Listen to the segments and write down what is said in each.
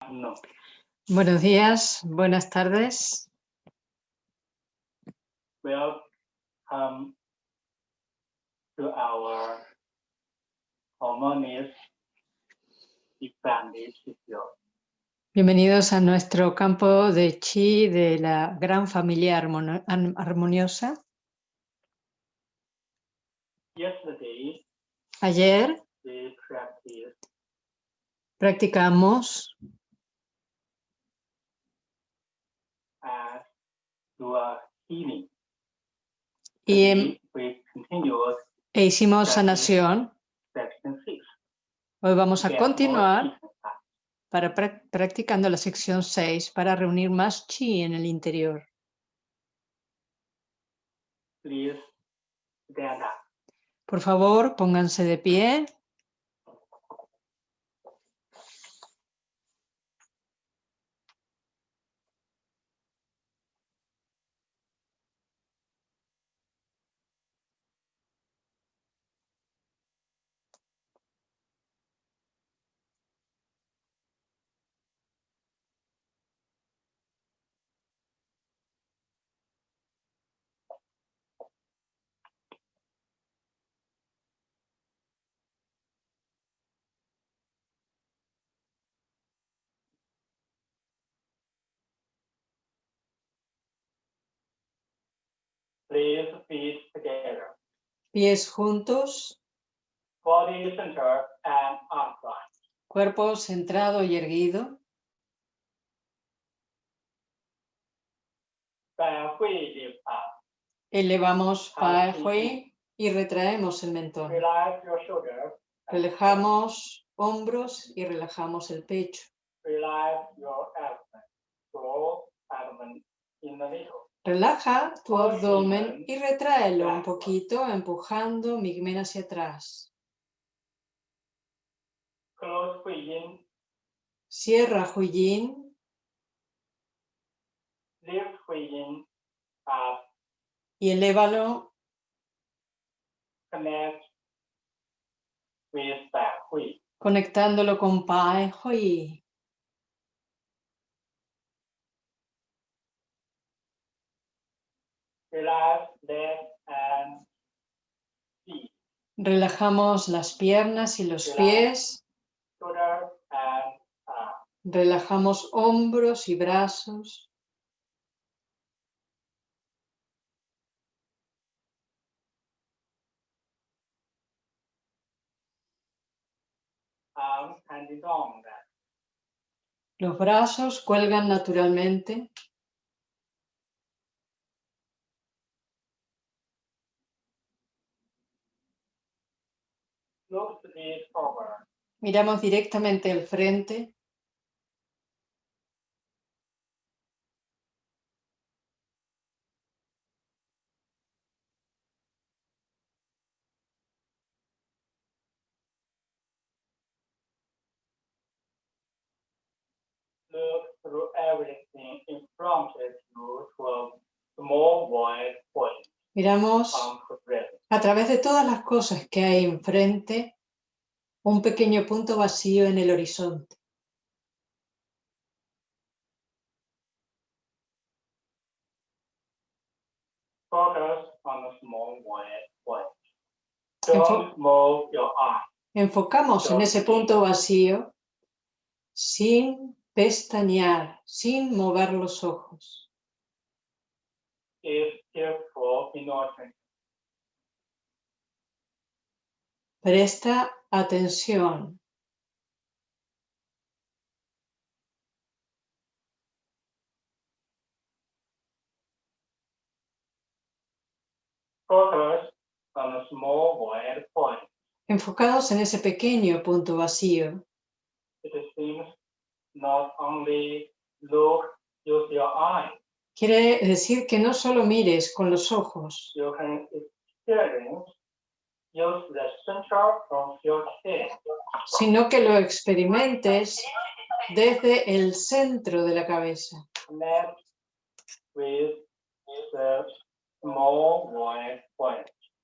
No. Buenos días, buenas tardes. Welcome to our harmonious family Bienvenidos a nuestro campo de chi de la gran familia armoniosa. Yesterday, Ayer practicamos as your healing. Y em- e hicimos sanación. Hoy vamos a continuar para prac- practicando la sección 6 para reunir más chi en el interior. Por favor, pónganse de pie. Please feet together. Pies juntos, Body center and upright. cuerpo centrado y erguido. Elevamos Hui y retraemos el mentón. Relax your. Relajamos hombros y relajamos el pecho. Relaja tu abdomen y retráelo un poquito, empujando Migmen hacia atrás. Cierra Huiyin up. y elévalo. Conectándolo con Pai Hui. Relax leg and feet. Relajamos las piernas y los pies. Relajamos hombros y brazos. Los brazos cuelgan naturalmente. Straight forward. Miramos directamente al frente. Look through everything in front of you to a small white point Miramos a través de todas las cosas que hay enfrente un pequeño punto vacío en el horizonte. Enfo-. Enfocamos en ese punto vacío sin pestañear, sin mover los ojos. Presta atención. Focus on the small white point. Enfocados en ese pequeño punto vacío, It seems not only look, use your eye. quiere decir que no solo mires con los ojos, You can experience, sino que lo experimentes desde el centro de la cabeza.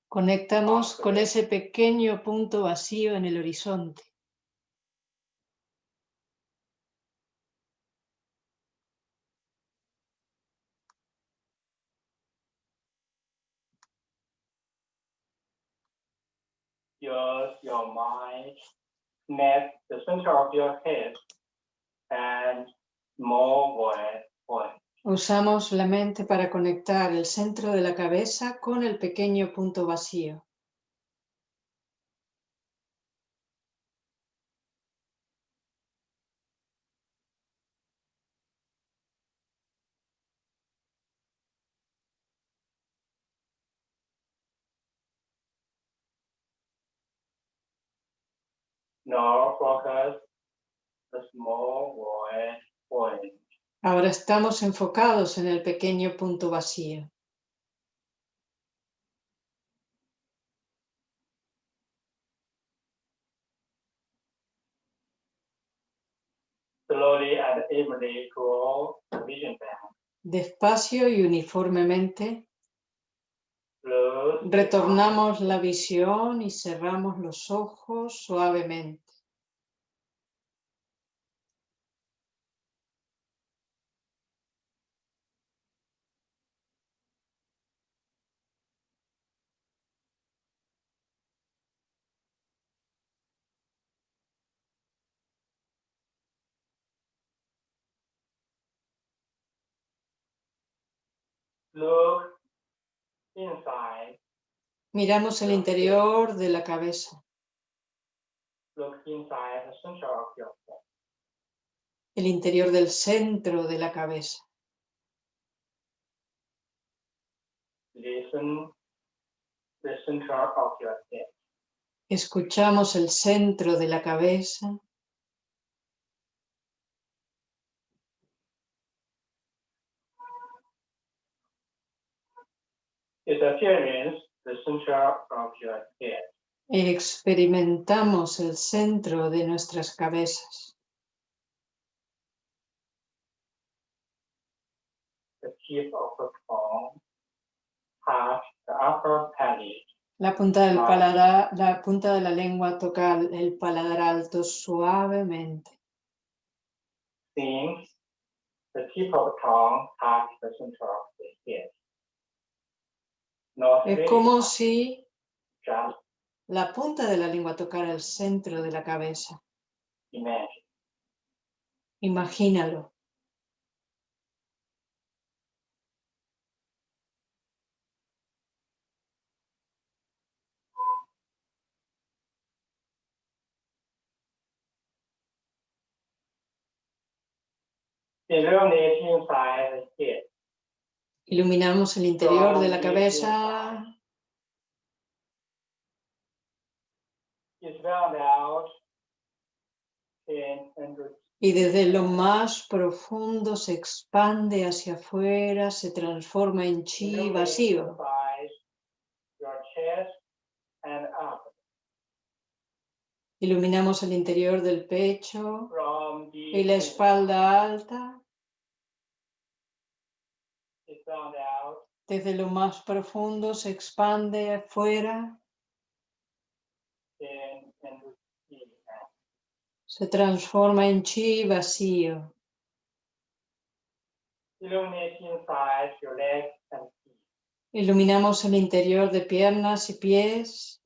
Conectamos con ese pequeño punto vacío en el horizonte. Use your mind, connect the center of your head and small void point. Usamos la mente para conectar el centro de la cabeza con el pequeño punto vacío. Now focus the small void point. Ahora estamos enfocados en el pequeño punto vacío. Slowly and evenly draw the vision back. Despacio y uniformemente. Retornamos la visión y cerramos los ojos suavemente. Miramos el interior de la cabeza, el interior del centro de la cabeza. Escuchamos el centro de la cabeza. Experience the center of your head. Experimentamos el centro de nuestras cabezas. The tip of the tongue touch the upper palate. La punta del Ah. paladar, la punta de la lengua toca el paladar alto suavemente. The tip of the tongue the center of the head. Es como si la punta de la lengua tocara el centro de la cabeza. Imagínalo. Iluminamos el interior de la cabeza y desde lo más profundo se expande hacia afuera, se transforma en chi vacío. Iluminamos el interior del pecho y la espalda alta. Desde lo más profundo se expande afuera, se transforma en chi vacío. Iluminamos el interior de piernas y pies,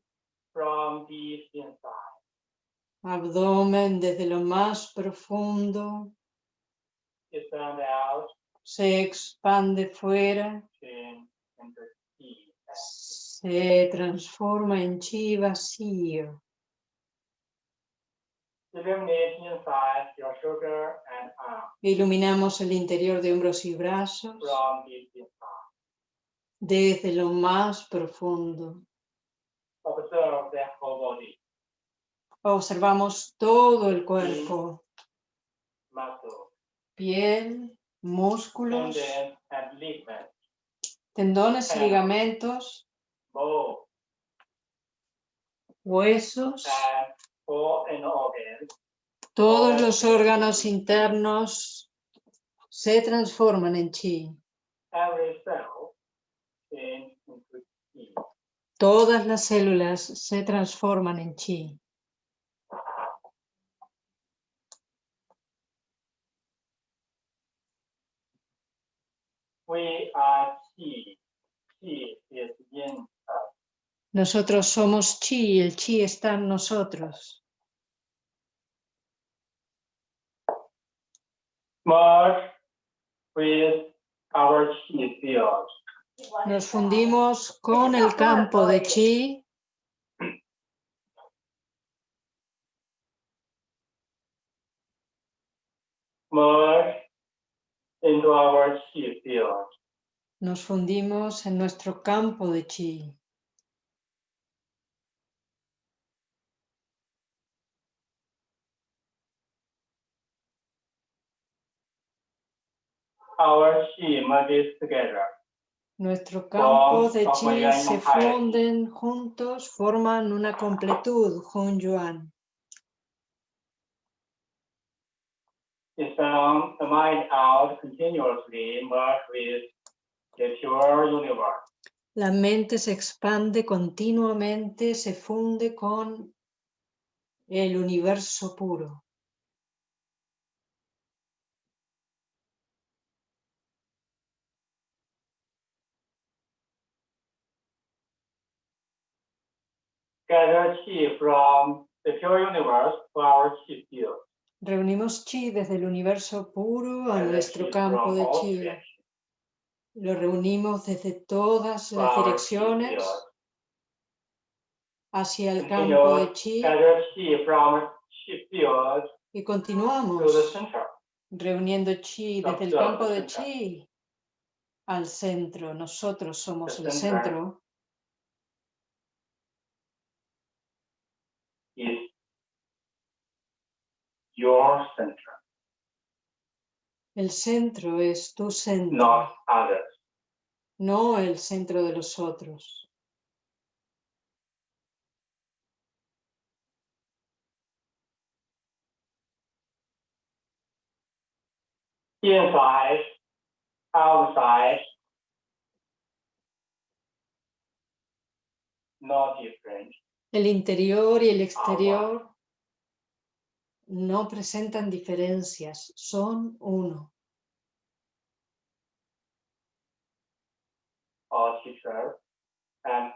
abdomen desde lo más profundo, out se expande fuera, se transforma en chi vacío. Iluminamos el interior de hombros y brazos desde lo más profundo. Observe the whole body, Observamos todo el cuerpo, piel, músculos, tendones y ligamentos, huesos, todos los órganos internos se transforman en chi. Todas las células se transforman en chi. We are chi. Chi is yin. Nosotros somos chi y el chi está en nosotros. Merge with our chi field. Nos fundimos con el campo de chi Merge into our chi field. Nos fundimos en nuestro campo de chi. Our chi merges together. Nuestro campo de chi se funden juntos, forman una completud, Hun Yuan. Expand the mind out continuously, merge with the pure universe. La mente se expande continuamente, se funde con el universo puro. Gather chi from the pure universe to our chi field. Reunimos chi desde el universo puro a nuestro campo de chi. Lo reunimos desde todas to las direcciones hacia el campo de chi. y continuamos reuniendo chi desde el campo de chi al centro. Nosotros somos el centro. Is your center, El centro es tu centro, not others. no el centro de los otros. Inside, outside, not different. El interior y el exterior no presentan diferencias, son uno. Our teacher and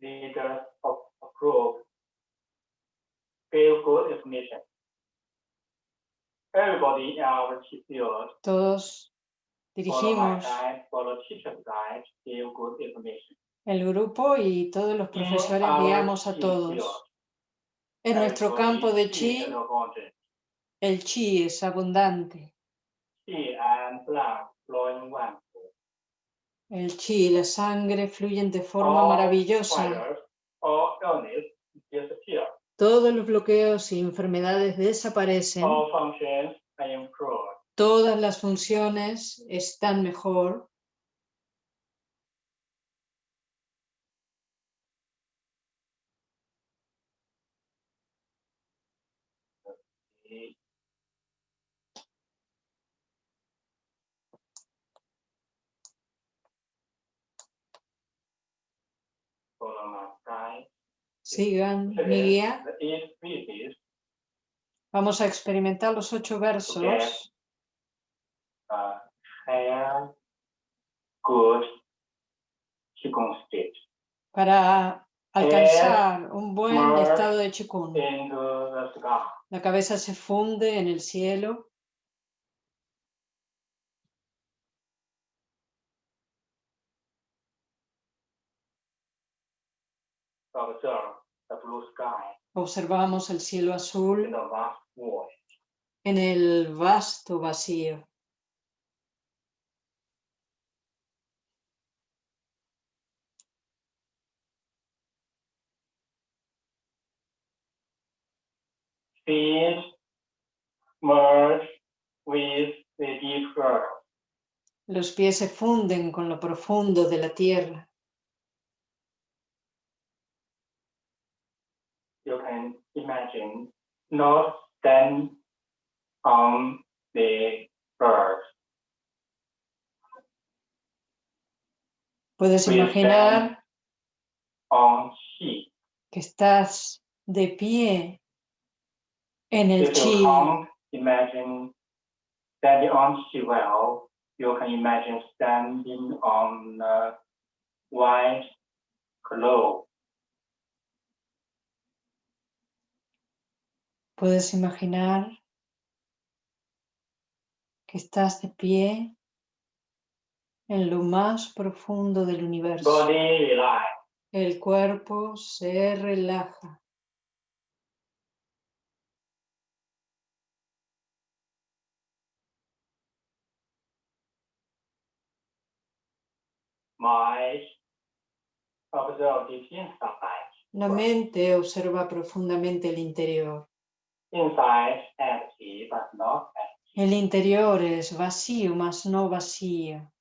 leaders of a group give good information. Everybody in our field, Todos dirigimos el grupo y todos los profesores guiamos a todos. En nuestro campo de is chi, abundant. el chi es abundante. El chi y la sangre fluyen de forma maravillosa. Todos los bloqueos y enfermedades desaparecen. Todas las funciones están mejor. Sigan mi is guía. Vamos a experimentar los ocho versos state. para alcanzar un buen estado de sky. La cabeza se funde en el cielo. Observamos el cielo azul en el vasto vacío. Merge with the deep earth. Los pies se funden con lo profundo de la tierra. You can imagine not stand on the earth. Puedes We imaginar on que estás de pie energy. imagine standing on Shivell, you can imagine standing on uh, white glow. Puedes imaginar que estás de pie en lo más profundo del universo. Body, el cuerpo se relaja. Mind observe deep inside. La mente observa profundamente el interior. Inside empty but not empty. El interior es vacío, mas no vacío.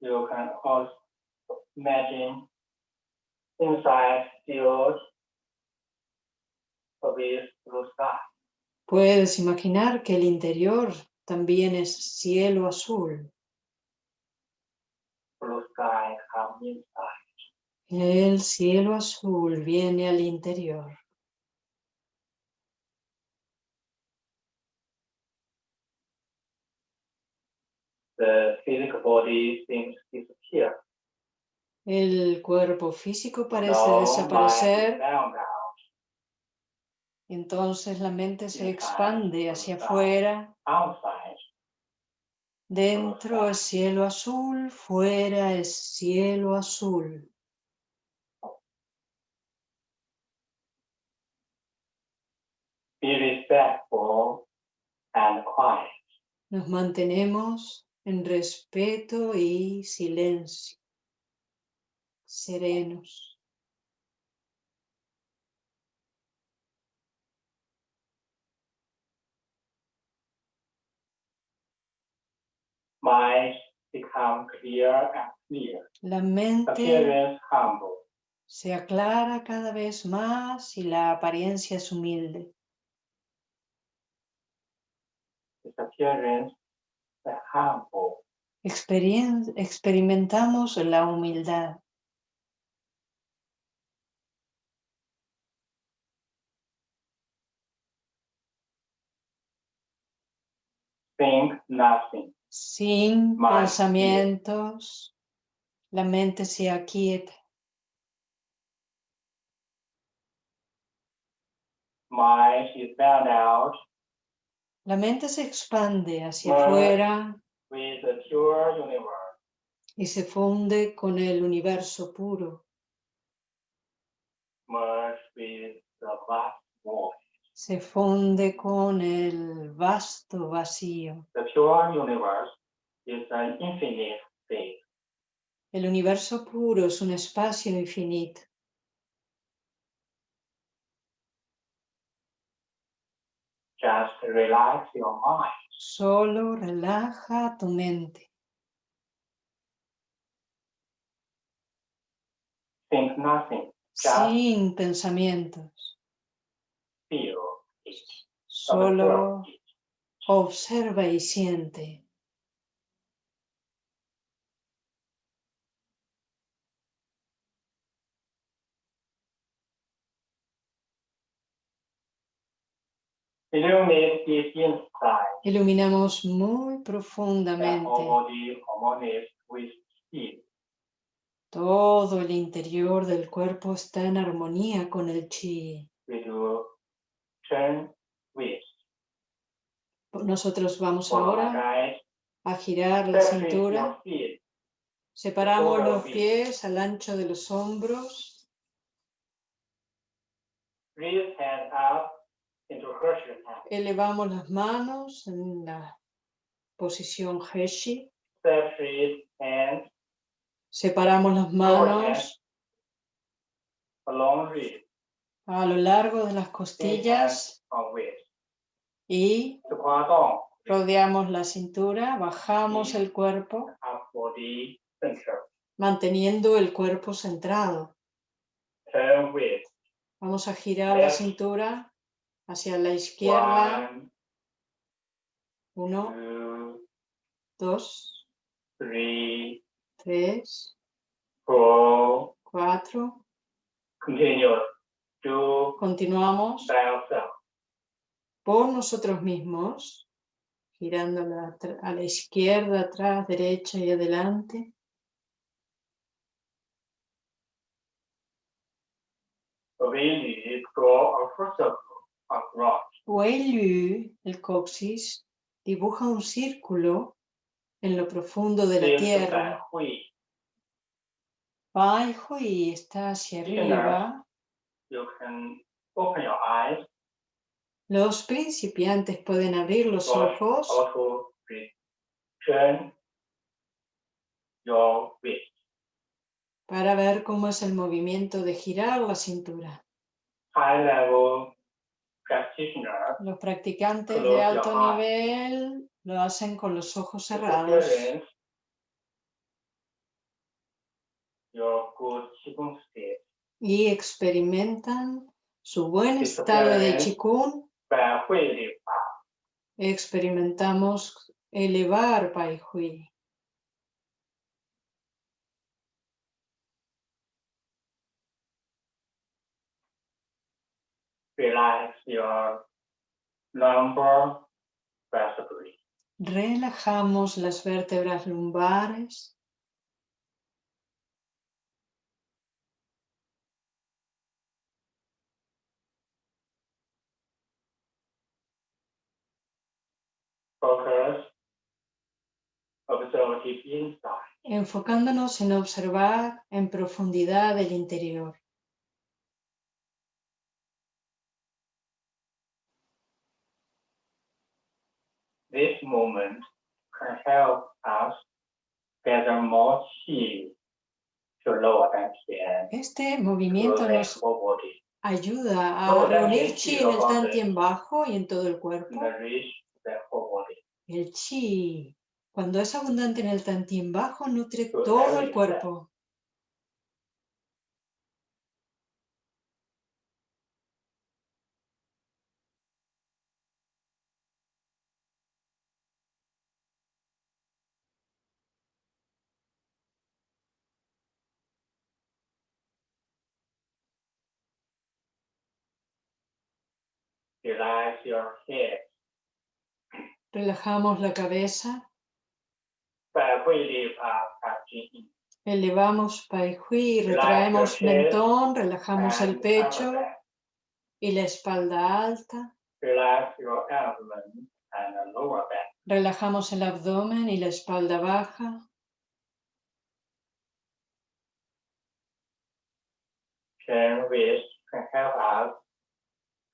You can also imagine inside filled with blue sky. Puedes imaginar que el interior también es cielo azul. El cielo azul viene al interior. The physical body seems to disappear. El cuerpo físico parece No desaparecer, entonces la mente se expande hacia afuera. Dentro es cielo azul, fuera es cielo azul. Be respectful and quiet. Nos mantenemos en respeto y silencio, serenos. Mind become clear and clear. La mente humble. se aclara cada vez más y la apariencia es humilde. Humble. Experien- experimentamos la humildad. Think nothing. Sin pensamientos, la mente se aquieta. La mente se expande hacia afuera y se funde con el universo puro. Merge with the vast void. Se funde con el vasto vacío. The pure universe is an infinite space. El universo puro es un espacio infinito. Just relax your mind. Solo relaja tu mente. Think nothing. Just Sin pensamientos. feel. Solo observa y siente. Iluminamos muy profundamente todo el interior del cuerpo está en armonía con el chi. Turn with. Nosotros vamos ahora guide. a girar la cintura. Separamos los pies al ancho de los hombros. Elevamos las manos en la posición Heshi. Separamos las manos along wrist. a lo largo de las costillas. Y rodeamos la cintura. Bajamos el cuerpo manteniendo el cuerpo centrado. Vamos a girar la cintura hacia la izquierda. Uno, dos, tres, cuatro. Continuamos. Por nosotros mismos. girándola atra- a la izquierda, atrás, derecha y adelante. Wei el coxis, dibuja un círculo en lo profundo de la tierra. Bai Hui está hacia arriba. You can open your eyes Los principiantes pueden abrir los ojos. para ver cómo es el movimiento de girar la cintura. Los practicantes de alto nivel lo hacen con los ojos cerrados. y experimentan su buen estado de. Qigong. Experimentamos elevar Pai Hui. Relax. Relajamos las vértebras lumbares. Focus observative inside. enfocándonos en observar en profundidad el interior. This moment can help us gather more to lower Este to movimiento nos ayuda a reunir chi en el tantien bajo y en todo el cuerpo. and reach the whole body. El chi, cuando es abundante en el tantien bajo, nutre Todo todo el cuerpo. Relax your head. Relajamos la cabeza. Elevamos Pai Hui, retraemos mentón, relajamos el pecho y la espalda alta. Relajamos el abdomen y la espalda baja. Can we help us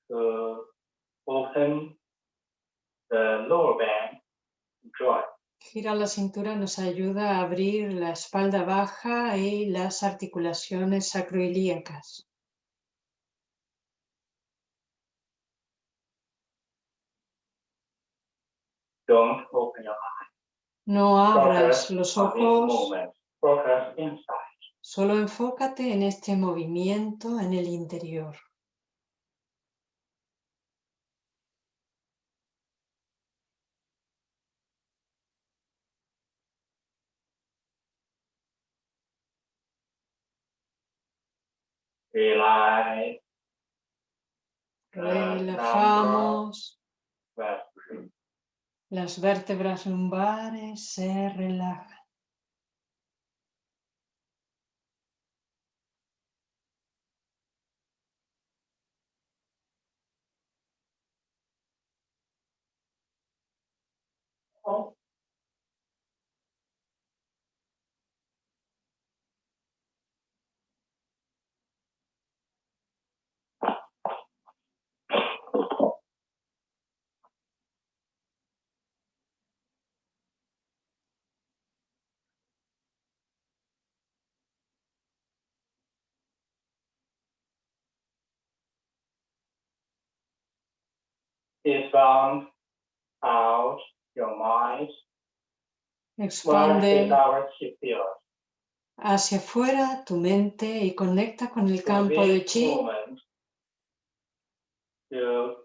to open the lower joint. Gira la cintura nos ayuda a abrir la espalda baja y las articulaciones sacroiliacas. Don't open your eyes. No abras Focus los ojos. Focus solo enfócate en este movimiento en el interior. Relajamos, las vértebras lumbares se relajan. Expand out your mind. Expande hacia afuera tu mente y conecta con el campo de this chi. moment, You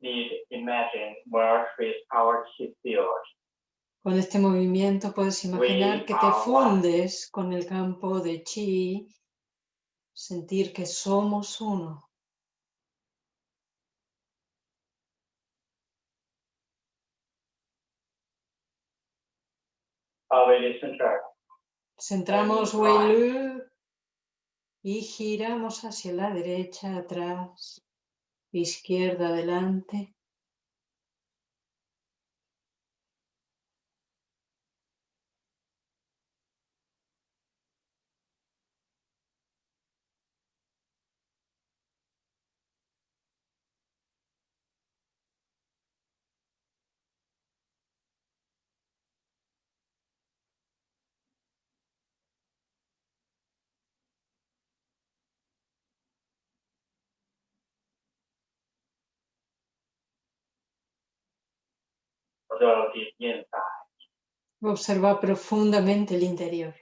need imagine where is our chi field. Con este movimiento puedes imaginar que te fundes con el campo de chi, sentir que somos uno. Center. Centramos right. Wei Lu y giramos hacia la derecha, atrás, izquierda, adelante. Observa profundamente el interior.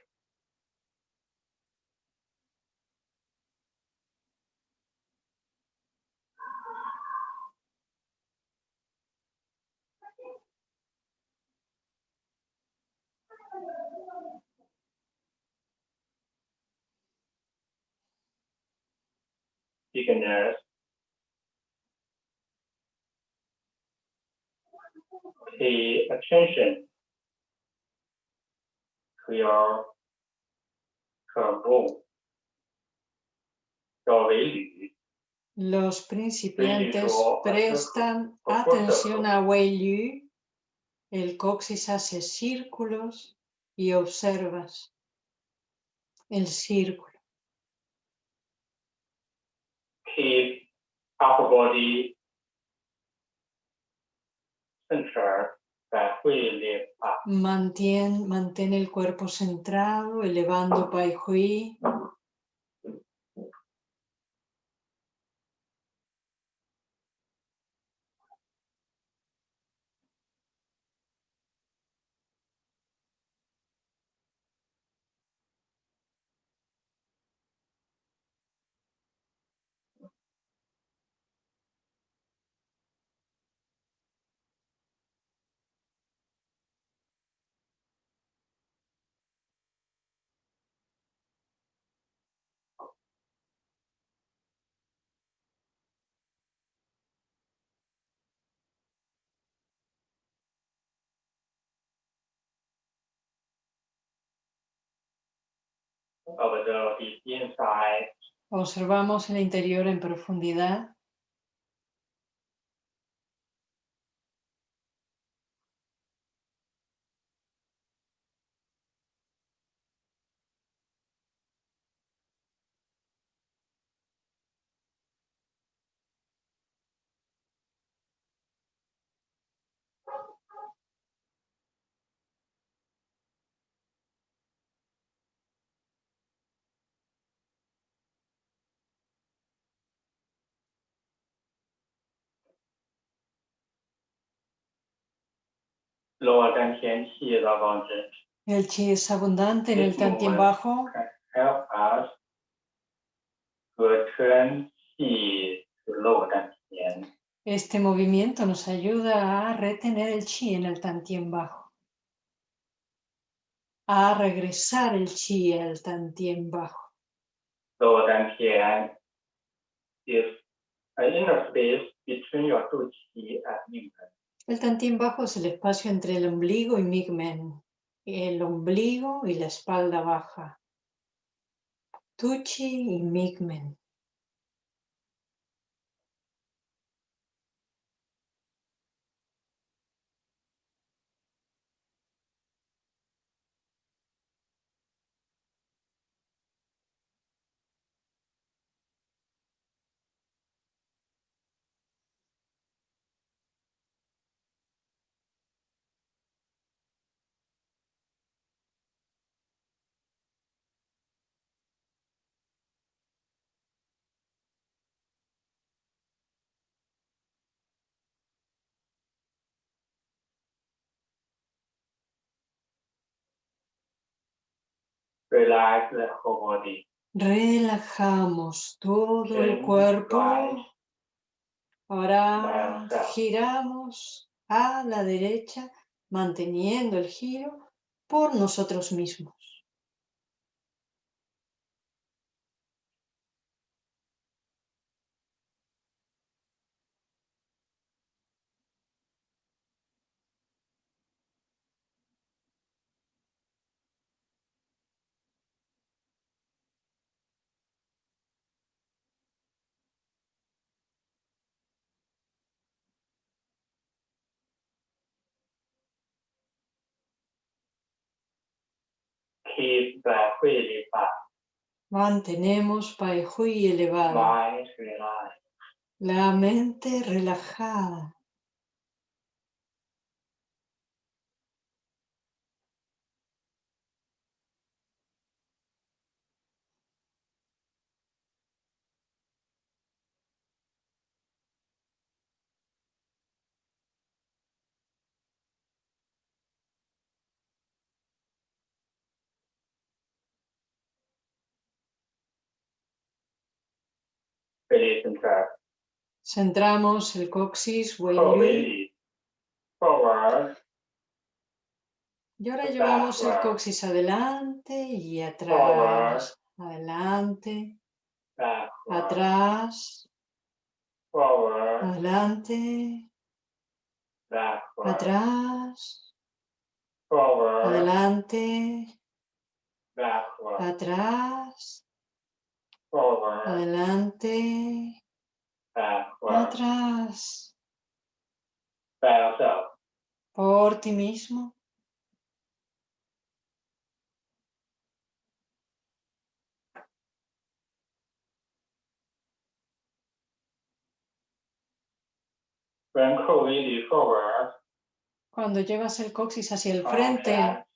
pay attention. To your combo, Los principiantes prestan atención a Wei Yu, el coxis hace círculos y observas el círculo. Keep upper body Mantén, mantén el cuerpo centrado, elevando Pai Hui. Observamos el interior en profundidad. El chi es abundante en el Tantien bajo. Este movimiento nos ayuda a retener el chi en el Tantien bajo. A regresar el chi al Tantien bajo. Tantien is an inner space between your two chi and el tantien bajo es el espacio entre el ombligo y migmen. El ombligo y la espalda baja. Tuchi y migmen. Relax the whole body Relajamos todo el Chin, cuerpo. Ahora giramos a la derecha, manteniendo el giro por nosotros mismos. Mantenemos Mantenemos Paihui elevada. La mente relajada. Centramos el coxis. Forward, Y ahora llevamos el coxis adelante y atrás. Adelante, backward, atrás, forward, adelante, backward, atrás, forward, adelante, backward, atrás, adelante, atrás. Por ti mismo. Cuando llevas el coxis hacia el frente,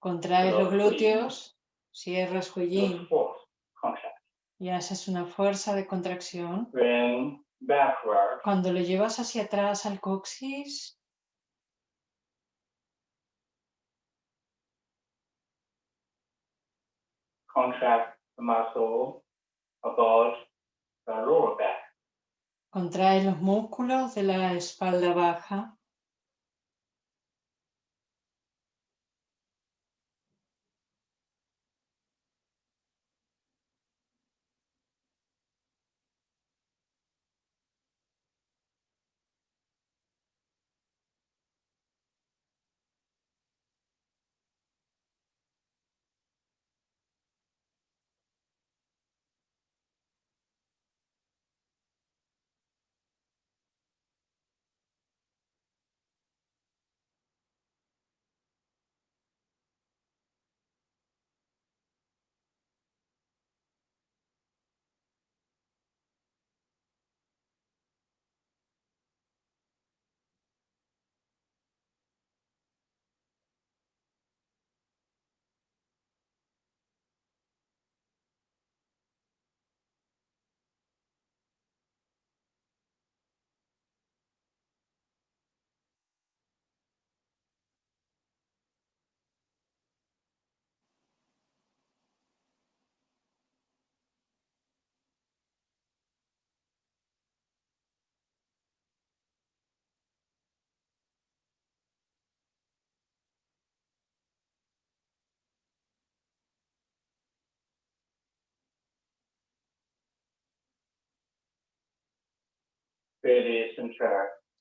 contraes Los glúteos. Cierras Huiyin y haces una fuerza de contracción. Cuando lo llevas hacia atrás al coxis, contract the muscle about the lower back. contraes los músculos de la espalda baja.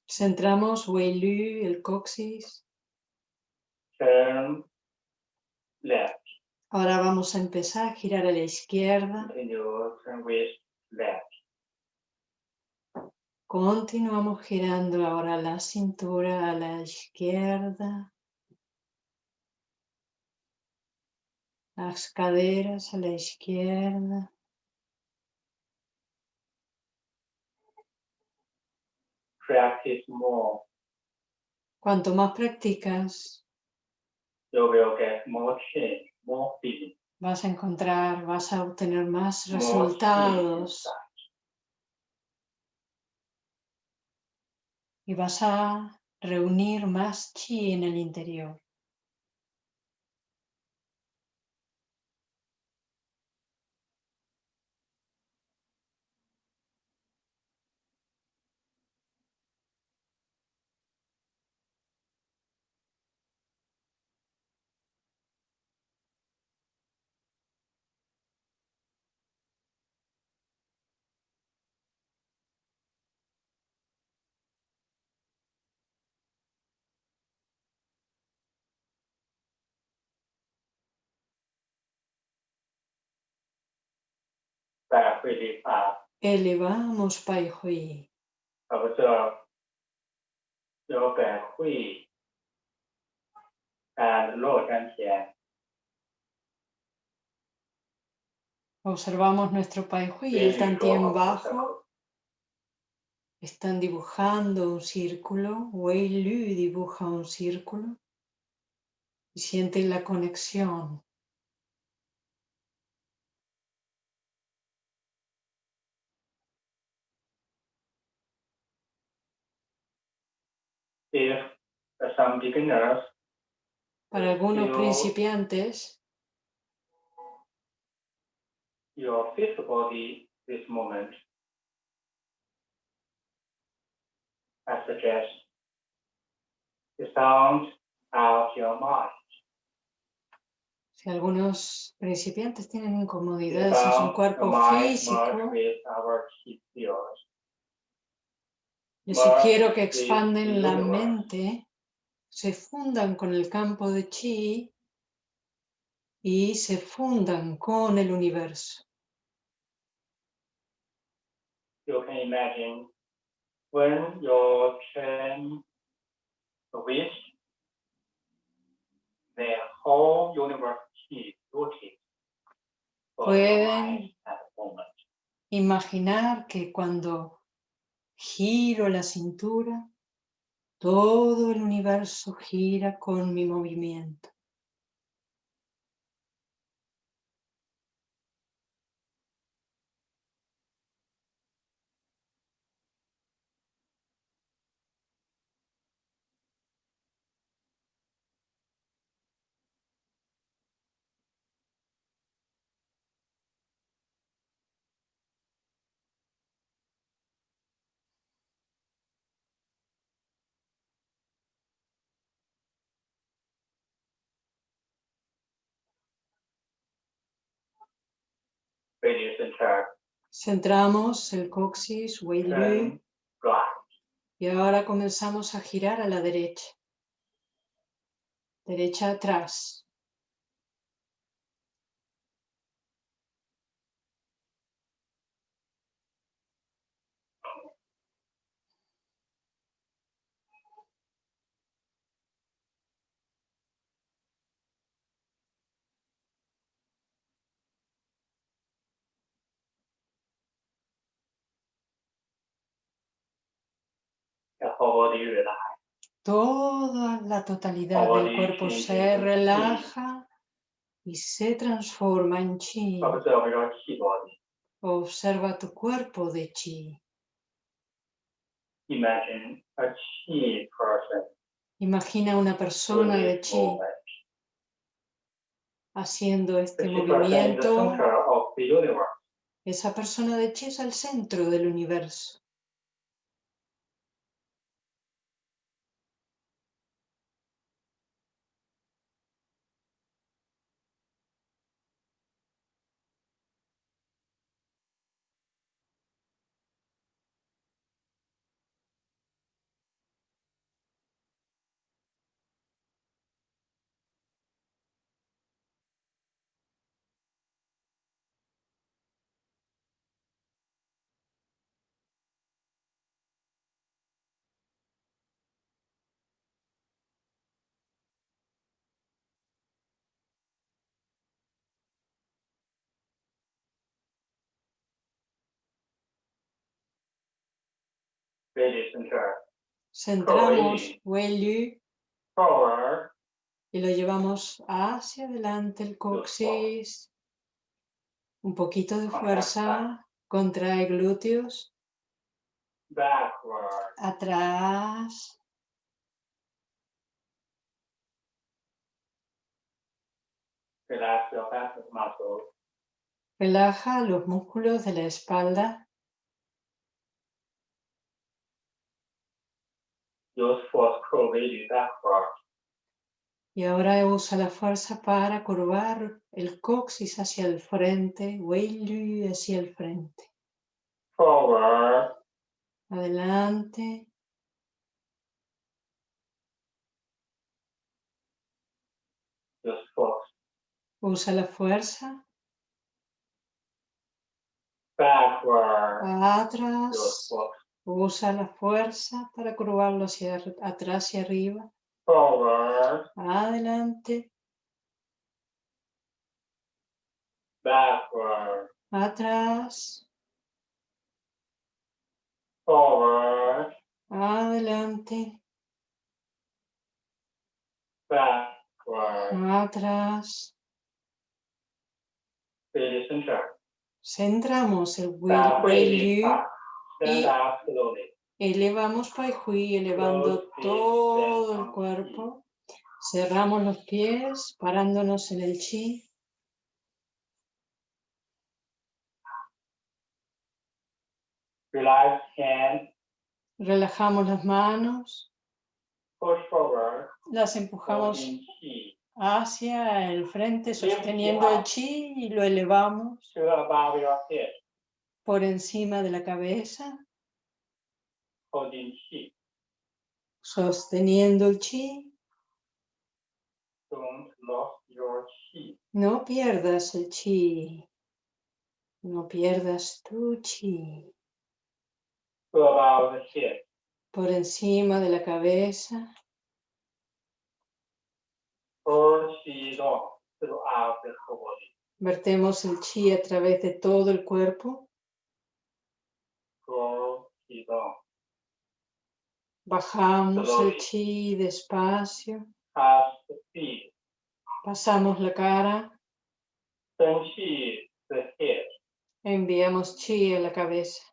Centramos Wei Lu, el coxis. Turn left. Ahora vamos a empezar a girar a la izquierda. Left. Continuamos girando ahora la cintura a la izquierda. Las caderas a la izquierda. Practice more. Cuanto más practicas, You will get more change, more feeling, vas a encontrar, vas a obtener más more resultados y vas a reunir más chi en el interior. Elevamos Pai Hui. Observamos nuestro Pai Hui el Tantien bajo. Están dibujando un círculo. Wei Lu dibuja un círculo. Y sienten la conexión If some beginners Para algunos Yo- principiantes, your physical body this moment, I suggest you sound out your mind. si algunos principiantes tienen You incomodidades en su cuerpo físico, Merge sugiero que expanden la mente, se fundan con el campo de chi y se fundan con el universo. You can imagine when your train wish, the whole universe is rooted for your Pueden-. Imaginar que cuando giro la cintura, todo el universo gira con mi movimiento. Centramos el coxis, Wei Lu, turn right. y ahora comenzamos a girar a la derecha. Derecha atrás. Toda la totalidad del cuerpo se relaja y se transforma en chi. Observa tu cuerpo de chi. Imagina una persona de chi haciendo este movimiento. Esa persona de chi es el centro del universo. Centramos Wei Lu forward, y lo llevamos hacia adelante el coxis. Un poquito de fuerza. Contrae glúteos. Atrás. Relaja los músculos de la espalda. Y ahora usa la fuerza para curvar el coxis hacia el frente, Lu hacia el frente. Forward, Adelante. Usa la fuerza. Backward, Atrás. Usa la fuerza para curvarlo hacia atrás y arriba. Forward, Adelante. backward, atrás, forward, adelante, backward, atrás. Centramos el Wei y- elevamos Pai Hui, elevando todo el cuerpo. Cerramos los pies, parándonos en el chi. Relajamos las manos, las empujamos hacia el frente, sosteniendo el chi y lo elevamos to above your head, por encima de la cabeza, sosteniendo el chi. No pierdas el chi. No pierdas tu chi. Por encima de la cabeza, vertemos el chi a través de todo el cuerpo. Bajamos el chi despacio. Feet. Pasamos la cara. Enviamos chi a la cabeza.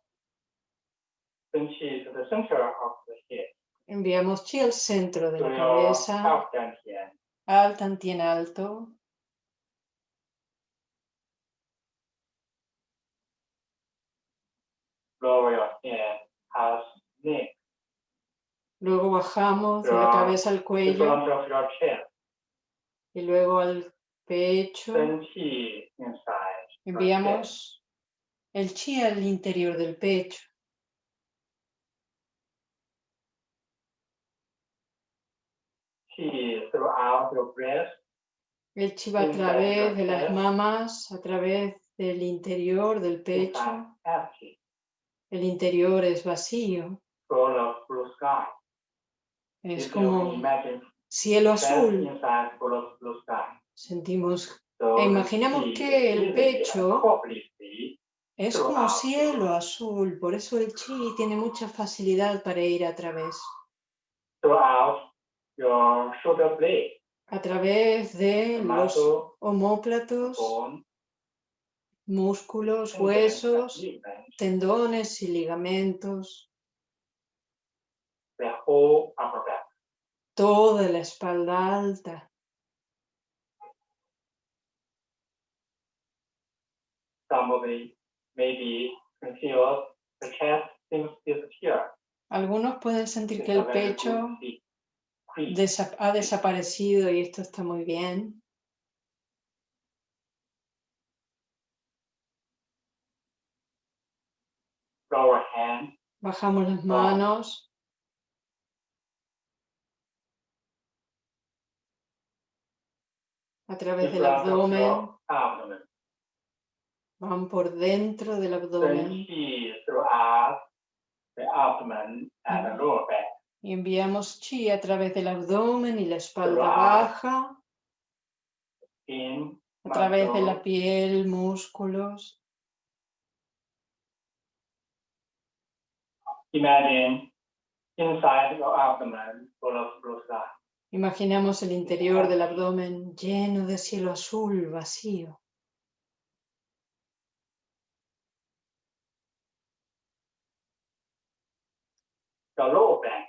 Enviamos chi al centro de la cabeza. Al tantien alto. Neck. Luego bajamos de la cabeza al cuello front of your chest. y luego al pecho. Chi inside. Enviamos el chi al interior del pecho. Chi throughout your breast. El chi va a través de las mamas, a través del interior del pecho. El interior es vacío. Es como cielo azul. Sentimos, E chi que el pecho es como cielo azul. Por eso el chi tiene mucha facilidad para ir a través. throughout your shoulder blade, A través de los homóplatos, músculos, huesos, tendones y ligamentos, toda la espalda alta. Algunos pueden sentir que el pecho ha desaparecido y esto está muy bien. Lower hand, Bajamos las manos, a través del abdomen, van por dentro del abdomen. Y enviamos chi a través del abdomen y la espalda baja, a través de la piel, músculos. Imagine inside your abdomen full of blue sky. Imaginamos el interior del abdomen lleno de cielo azul vacío. The lower back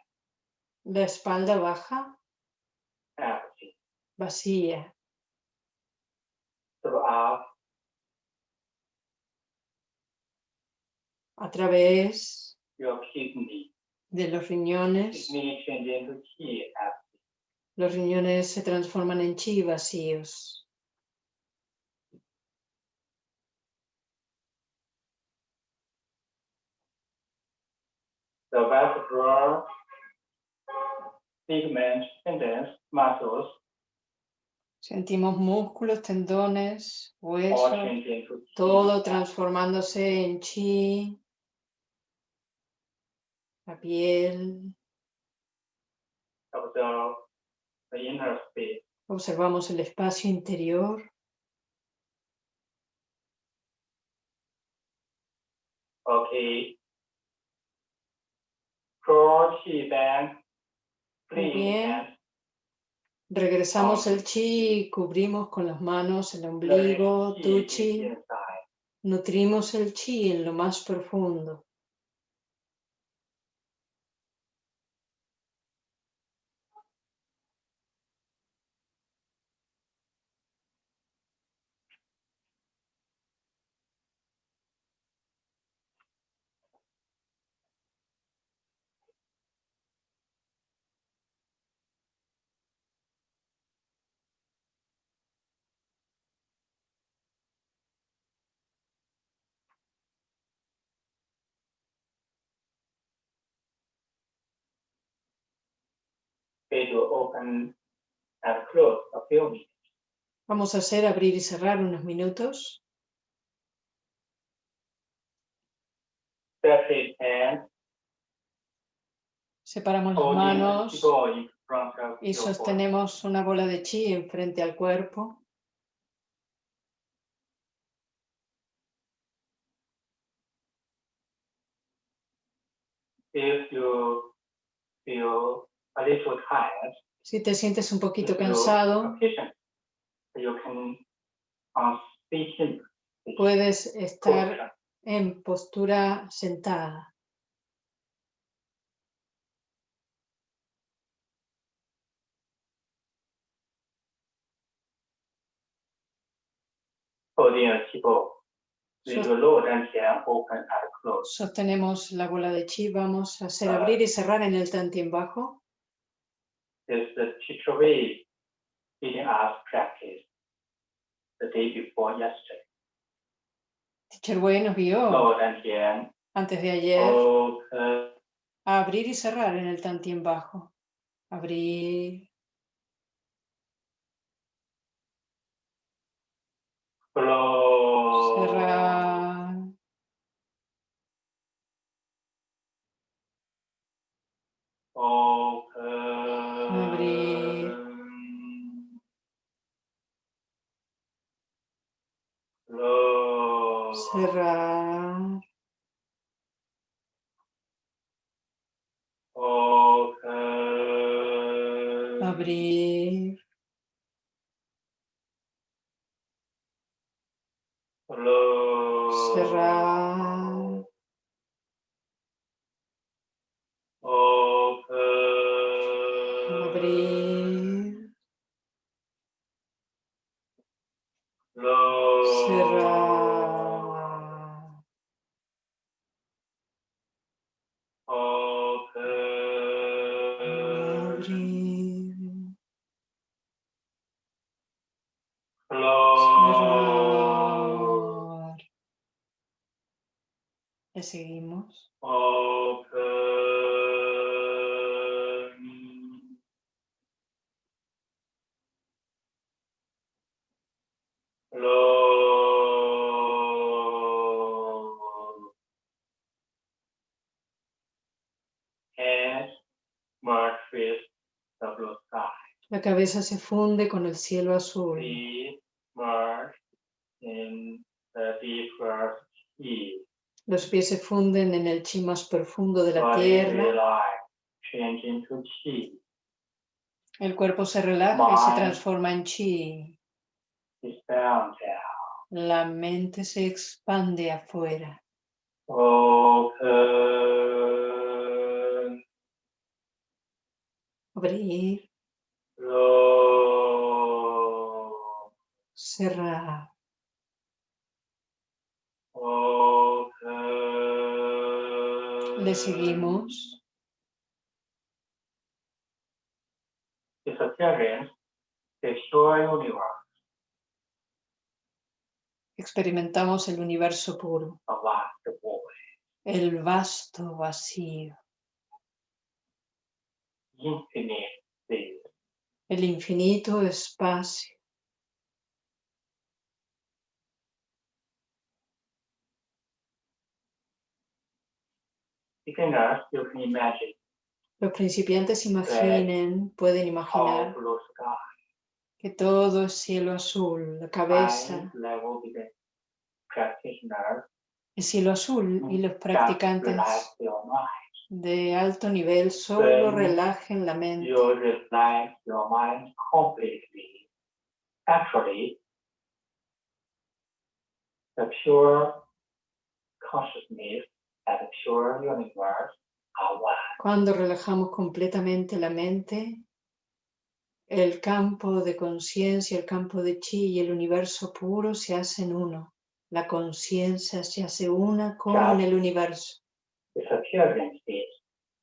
La espalda baja, empty vacía. throughout A través your kidney. de los riñones, los riñones se transforman en chi vacíos. The vertebral ligaments, tendons, muscles Sentimos músculos, tendones, huesos, chi. todo transformándose en chi la piel. Observamos el espacio interior. Muy bien. Regresamos el chi, cubrimos con las manos el ombligo, tu chi. Nutrimos el chi en lo más profundo. Open and close a few minutes. Vamos a hacer abrir y cerrar unos minutos. Separamos las manos y sostenemos una bola de chi enfrente al cuerpo. If you feel Si te sientes un poquito cansado, uh, puedes estar en postura sentada. close. Sostenemos la bola de chi. Vamos a hacer abrir y cerrar en el tantien bajo. Is the teacher way leading us practice the day before yesterday. Teacher Wei nos guió and antes de ayer a abrir y cerrar en el tantien bajo. Abrir, close. cerrar, Open. Close. cerrar, Open. abrir, Close. cerrar, seguimos. Open. The blue sky. La cabeza se funde con el cielo azul. Feet merge in the deeper sea. Los pies se funden en el chi más profundo de la tierra. El cuerpo se relaja y se transforma en chi. La mente se expande afuera. Abrir, Universe Experimentamos el universo puro, el vasto vacío, el infinito espacio. Beginners, you can imagine Los principiantes imaginen, pueden imaginar sky, que todo es cielo azul, la cabeza El cielo azul y los practicantes mind. de alto nivel solo relajen la mente. Completely. Actually, the pure consciousness Cuando relajamos completamente la mente, el campo de conciencia, el campo de chi y el universo puro se hacen uno. La conciencia se hace una con el universo.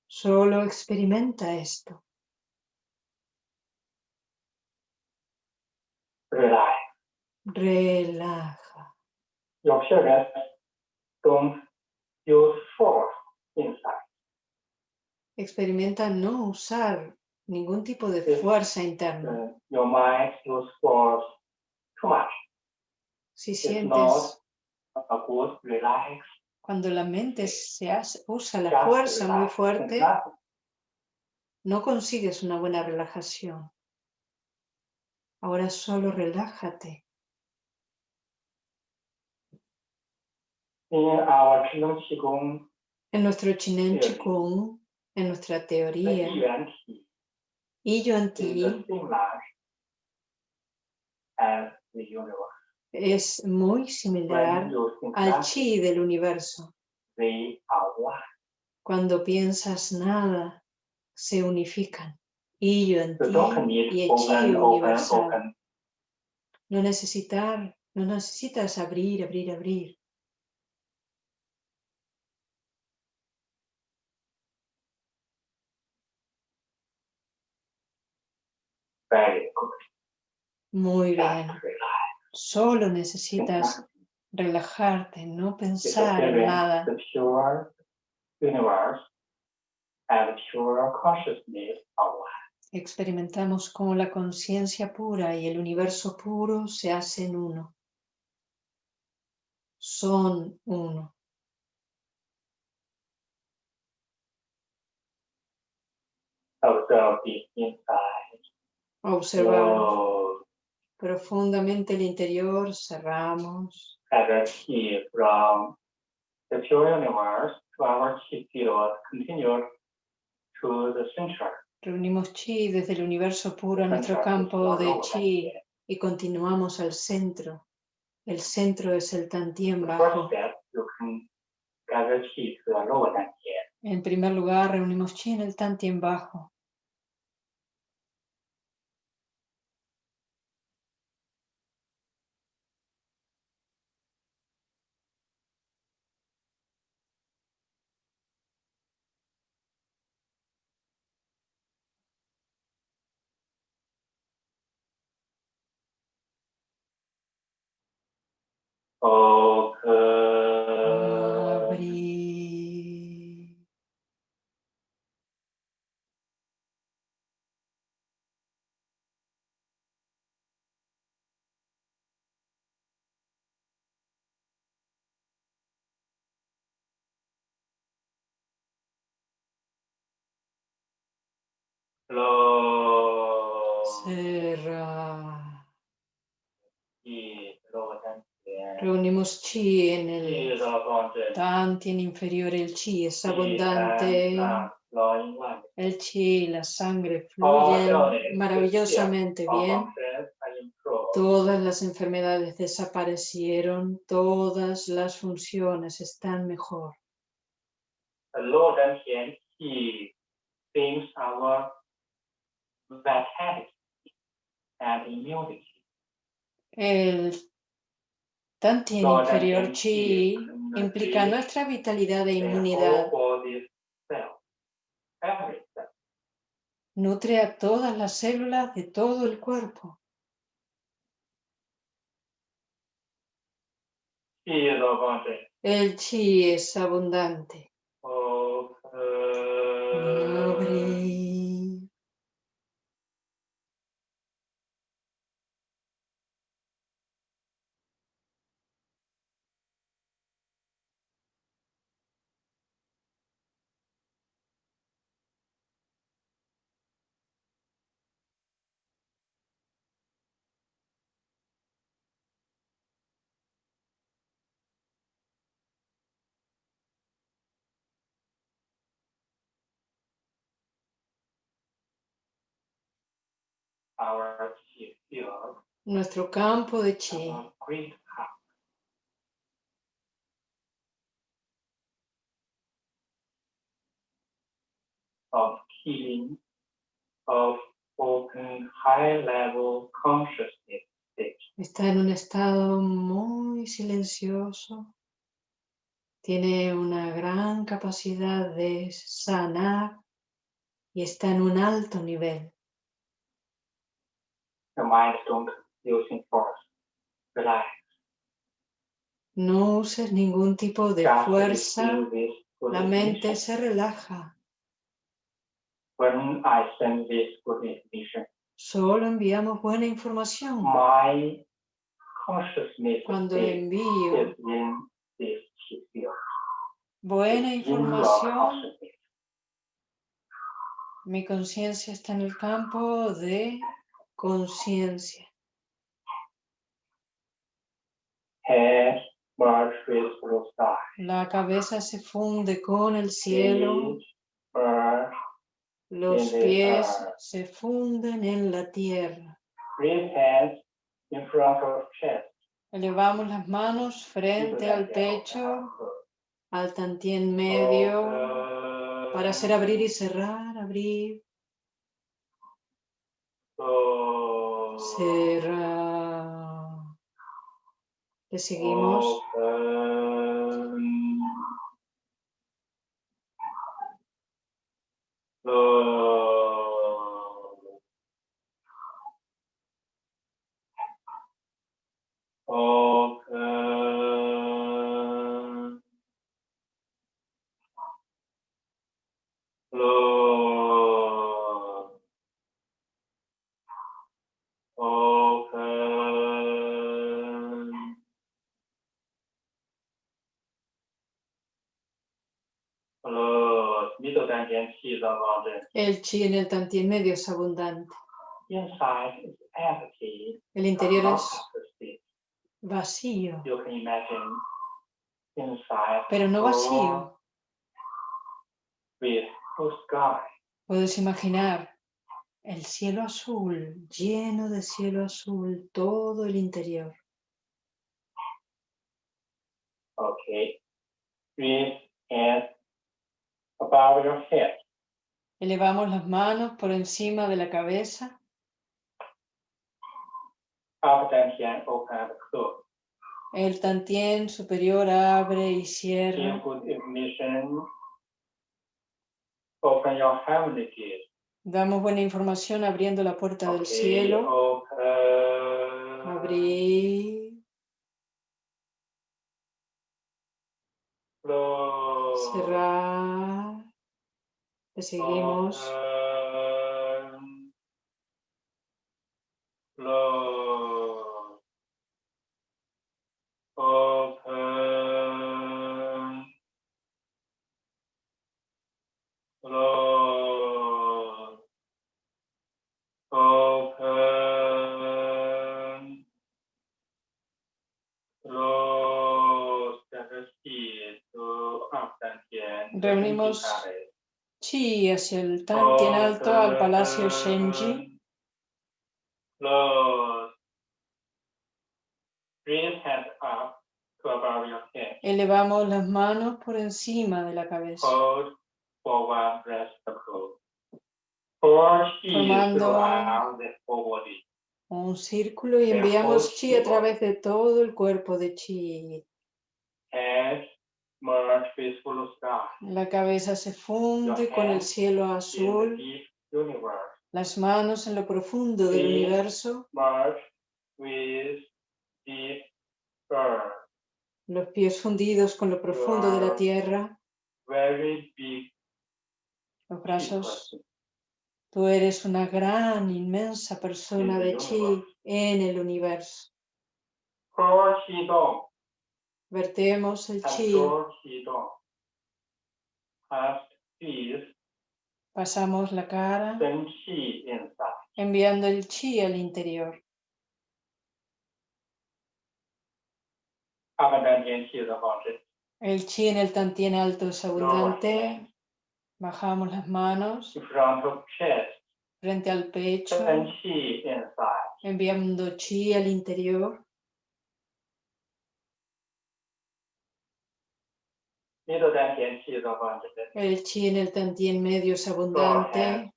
Solo experimenta esto. Relaja. Parents don't use force inside. Experimenta no usar ningún tipo de fuerza interna. Uh, your mind use force too much. Si sientes not a good relax. cuando la mente se hace, usa la fuerza muy fuerte, no consigues una buena relajación. Ahora solo relájate. In our Qigong Qigong, En nuestro Chinen Sí. Chikung, en nuestra teoría, y Yuan Ti universe. es muy similar al chi del universo. Cuando piensas nada, se unifican. Y Yuan Ti y el chi universal. No necesitar, no necesitas abrir, abrir, abrir. Muy bien. Solo necesitas relajarte, no pensar en nada. Experimentamos cómo la conciencia pura y el universo puro se hacen uno. Son uno. Observe the inside. Observamos profundamente el interior, cerramos. as a key from the pure universe to our chi field continue to the center. Reunimos chi desde el universo puro a nuestro campo de chi y continuamos al centro. El centro es el tantien bajo. En primer lugar, reunimos chi en el tantien bajo. Open. Reunimos chi en el is abundant. tantien inferior. El chi es abundante. El chi la sangre fluyen illness, maravillosamente bien. Todas las enfermedades desaparecieron, todas las funciones están mejor. El Lower inferior chi implica nuestra vitalidad e inmunidad. Nutre a todas las células de todo el cuerpo. El chi es abundante. Nuestro campo de chi. hub. Of healing, of open high level consciousness. Está en un estado muy silencioso. Tiene una gran capacidad de sanar y está en un alto nivel. The mind don't using force. Relax. No uses ningún tipo de Just fuerza. receive this good La mente information. se relaja. When I send this good information, Solo enviamos buena información. my consciousness Cuando envío is in this chi field. buena in your información, mi conciencia está en el campo de conciencia. La cabeza se funde con el cielo, los pies se funden en la tierra. Elevamos las manos frente al pecho, al tantien medio, para hacer abrir y cerrar, abrir, cerrar. Le seguimos. Open. Chi en el tantien medio es abundante. El interior es Unconscious vacío, You can imagine inside pero no vacío. sky. Puedes imaginar el cielo azul, lleno de cielo azul, todo el interior. Okay. Breathe hands above your head. Elevamos las manos por encima de la cabeza. El tantien superior abre y cierra. Damos buena información abriendo la puerta del cielo. Open. Abrir, cerrar. 天。Reunimos chi hacia el tantien alto al Palacio Shenji. Head. Elevamos las manos por encima de la cabeza. Formando-. Un círculo y enviamos chi a través de todo el cuerpo de chi. Head merge with blue sky. La cabeza se funde con el cielo azul, las manos en lo profundo del universo, los pies fundidos con lo profundo de la tierra, los brazos. Tú eres una gran, inmensa persona de chi en el universo. Vertemos el chi, Absorb chi dong. Past feet. Pasamos la cara. Enviando el chi al interior. El chi en el tantien alto es abundante. Bajamos las manos. frente al pecho, enviando chi al interior. El chi en el tantien medio es abundante.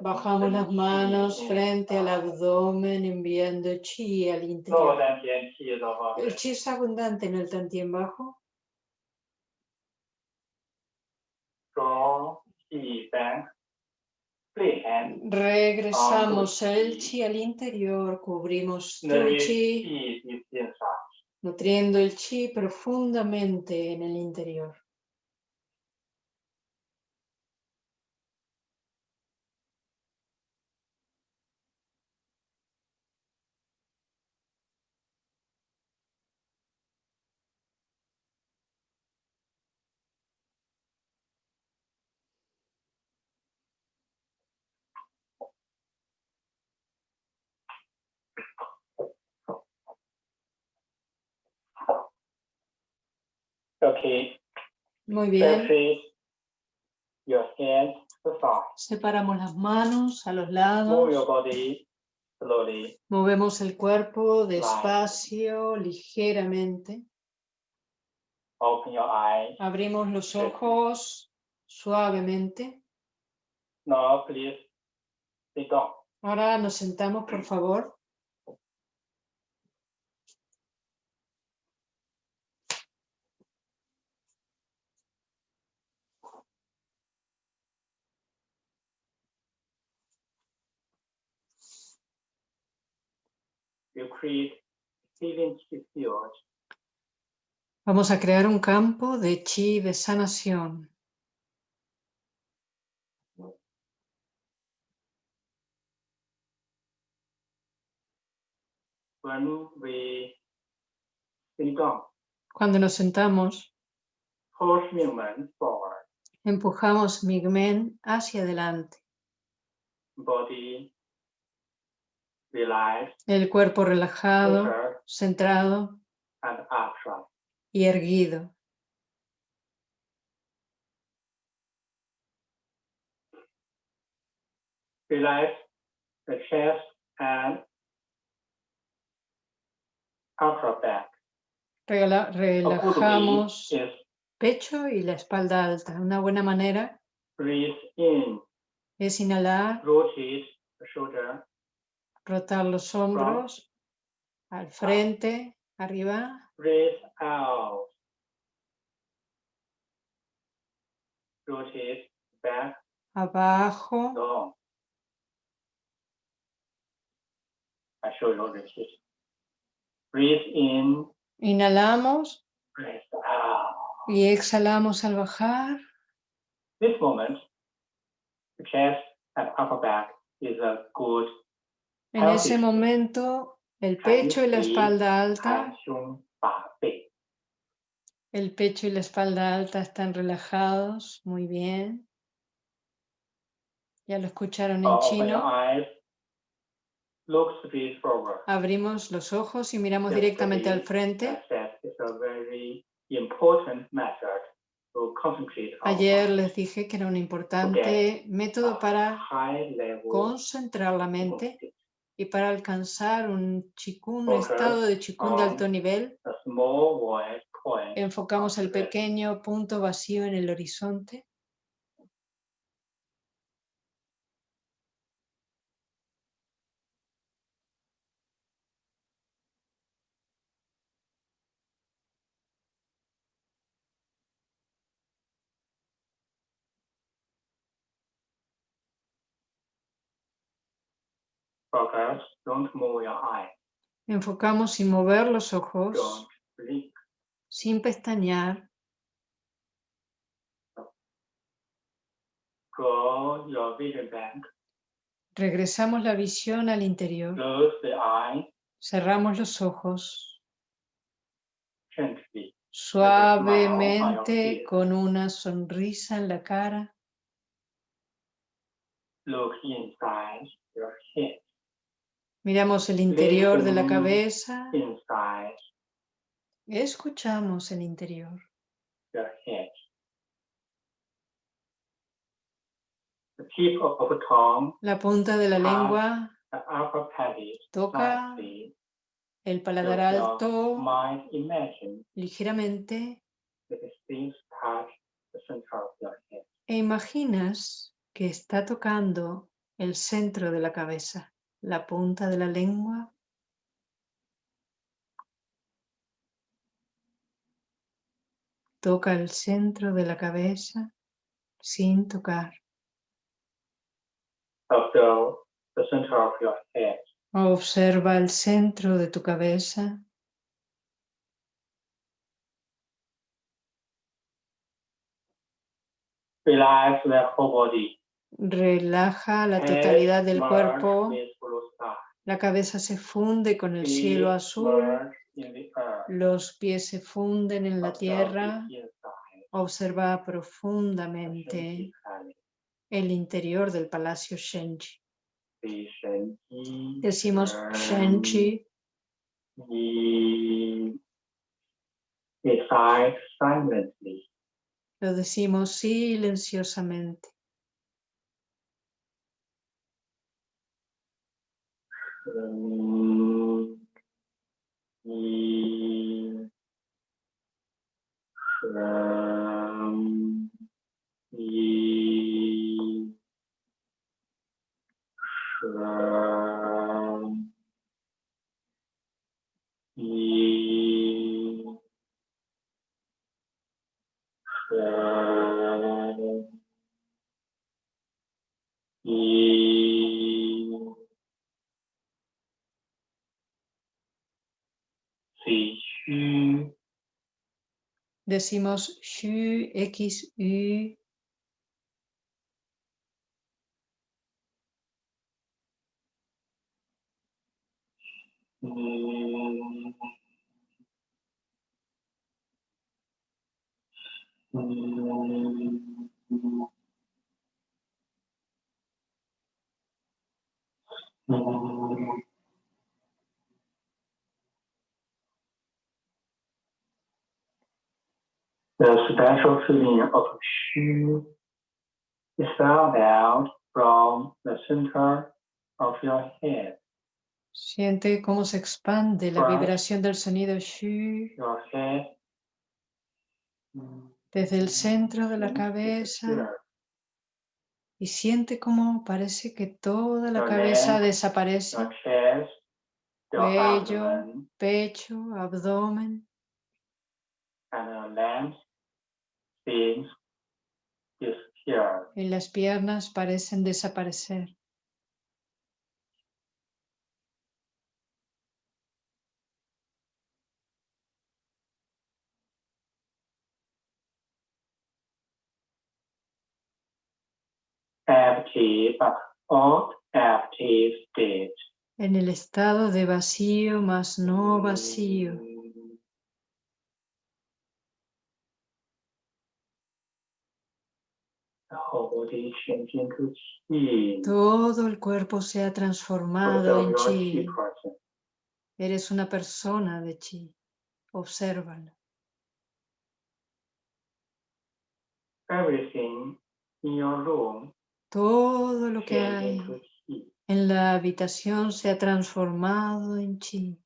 Bajamos las manos frente al abdomen enviando chi al interior. El chi es abundante en el tantien bajo. Regresamos el chi al interior, cubrimos tu chi nutriendo el chi profundamente en el interior. Muy bien. your hands. Separamos las manos a los Move lados. your body slowly. Movemos el cuerpo despacio, ligeramente. Open your eyes. Abrimos los ojos suavemente. Now, please sit down. Ahora nos sentamos, por favor. Vamos a crear un campo de chi de sanación. Cuando nos sentamos, empujamos Migmen hacia adelante. Body El cuerpo relajado, centrado y erguido. Relax the chest and upper back. Regala- relajamos pecho y la espalda alta. Una buena manera breathe in, es inhalar, rotar los hombros al frente, arriba, breathe out. Rotate back, abajo, down. I show you repeat. Breathe in, inhalamos breathe out. y exhalamos al bajar. This moment, the chest and upper back is a good en ese momento, el pecho y la espalda alta, el pecho y la espalda alta están relajados, muy bien. Ya lo escucharon en chino. Abrimos los ojos y miramos directamente al frente. Ayer les dije que era un importante método para concentrar la mente y para alcanzar un chikun, estado de chikun de on alto nivel. Enfocamos el pequeño punto vacío en el horizonte. Focus. Don't move your eye. Enfocamos sin mover los ojos, Don't blink. sin pestañear. Your vision. Regresamos la visión al interior. Close the eye Cerramos los ojos gently. suavemente con una sonrisa en la cara. Look inside your head. Miramos el interior de la cabeza. Escuchamos el interior. La punta de la Ah. lengua. toca el paladar alto. ligeramente. E imaginas que está tocando el centro de la cabeza, la punta de la lengua. Toca el centro de la cabeza sin tocar. Observe the center of your head. Observa el centro de tu cabeza. Relax the whole body. Relaja la totalidad del cuerpo. La cabeza se funde con el cielo azul. Los pies se funden en la tierra. Observa profundamente el interior del palacio Shenji. Decimos Shen- Shenji. Lo decimos silenciosamente. и шам и Decimos Shu, X, U. Mm. Mm. Mm. The special feeling of Shu is found out from the center of your head. Siente cómo se expande la vibración del sonido Shu mm, desde el centro de la is cabeza y siente cómo parece que toda la cabeza desaparece. Cuello. Pecho, abdomen, y las piernas parecen desaparecer. Empty, but all empty state. En el estado de vacío más no vacío. Mm. The whole body changing to chi. Todo el cuerpo se ha transformado en chi. Eres una persona de chi. Obsérvalo. Everything in your room Todo lo que hay en la habitación se ha transformado en chi.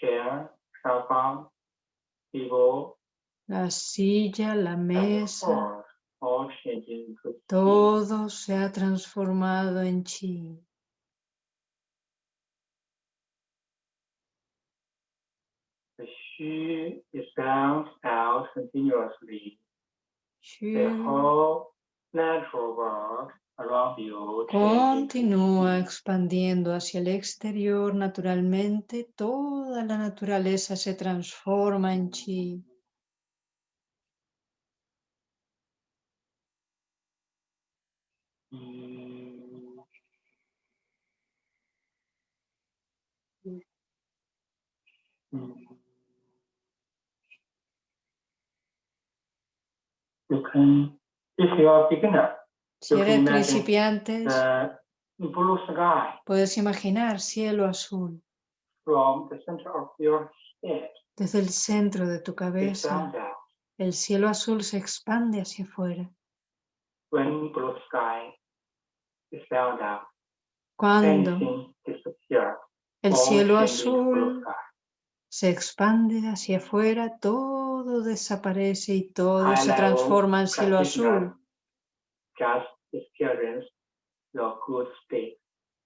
Chair, sofa, table, La silla, la mesa, todo se ha transformado en chi. The Shu is bound out continuously. The Shu whole natural world around you changing to continúa expandiendo hacia el exterior naturalmente. Toda la naturaleza se transforma en chi. You can, if you are beginner, Si eres principiante, puedes imaginar cielo azul. From the center of your head desde el centro de tu cabeza. El cielo azul se expande hacia afuera. when blue sky is out, Cuando el cielo azul. Se expande hacia afuera, todo desaparece y todo se transforma en cielo azul.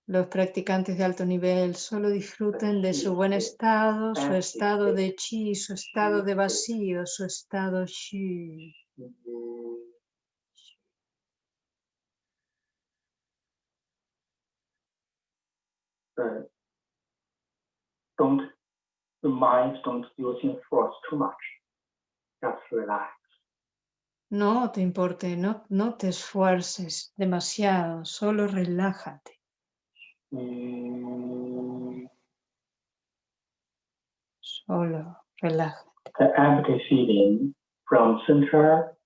Los practicantes de alto nivel solo disfruten de su buen estado, su estado de chi, su estado de vacío, su estado shi. The mind don't using force too much. Just relax. No te importe, no, no te esfuerces demasiado, solo relájate, Mm, solo relájate. The empty feeling from center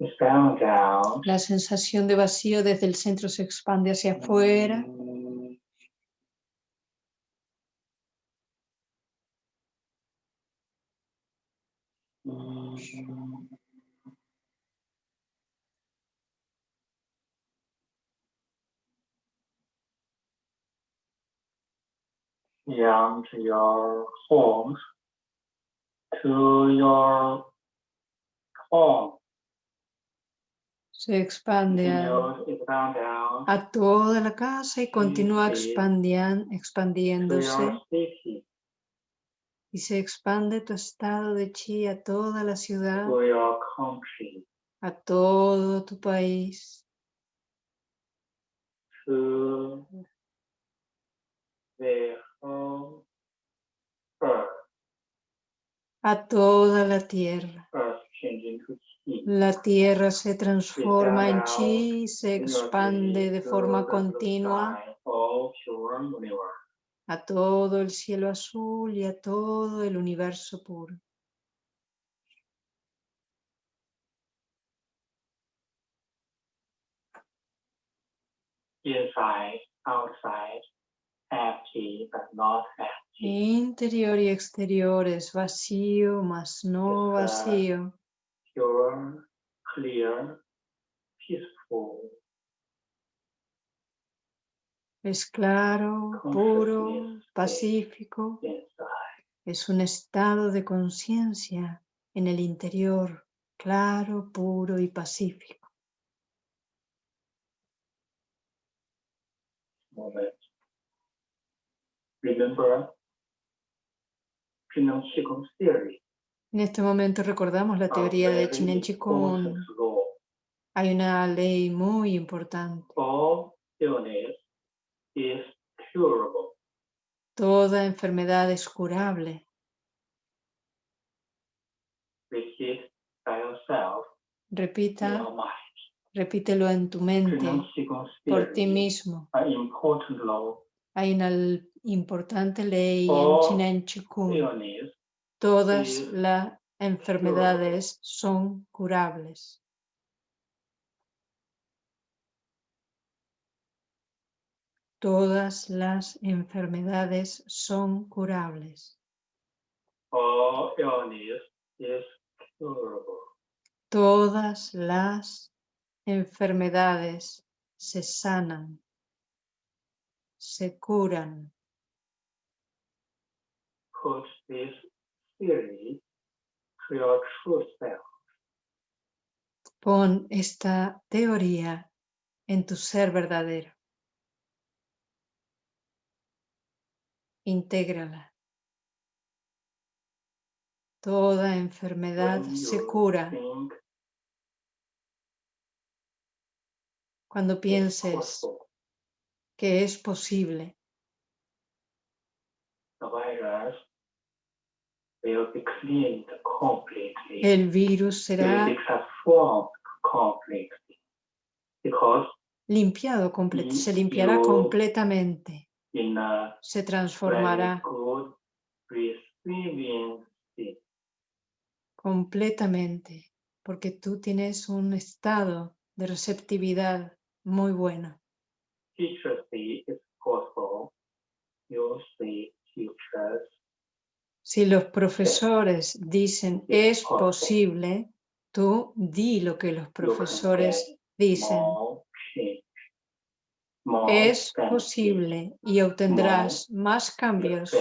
is found out. La sensación de vacío desde el centro se expande hacia afuera. Mm, Beyond your homes to your home. Se expande a, a toda la casa y continúa expandian- expandiéndose y se expande tu estado de chi a toda la ciudad, a todo tu país, to. A toda la tierra. La tierra se transforma en chi se expande de forma continua. a todo el cielo azul y a todo el universo puro. Inside, outside, but not. Interior y exterior es vacío, mas no vacío. Pure, clear, peaceful. Es claro, puro, pacífico. Es un estado de conciencia en el interior, claro, puro y pacífico. Remember Qigong theory. En este momento recordamos la of teoría de Chinen Chikung. Hay una ley muy importante. All illness is curable. Toda enfermedad es curable. Repeat by yourself in Repita, your mind. repítelo en tu mente, por ti mismo. an important law. Hay una importante ley en All Chinen Chikung. Illness Todas las enfermedades son curables. Todas las enfermedades son curables. curable. Todas las enfermedades se sanan, se curan. Put this theory to your true self. Pon esta teoría en tu ser verdadero. Intégrala. Toda enfermedad se cura cuando pienses que es posible. El virus será limpiado, se limpiará completamente, se transformará completamente, porque tú tienes un estado de receptividad muy bueno is teachers. Si los profesores dicen es posible, tú di lo que los profesores dicen. Es posible y obtendrás más cambios,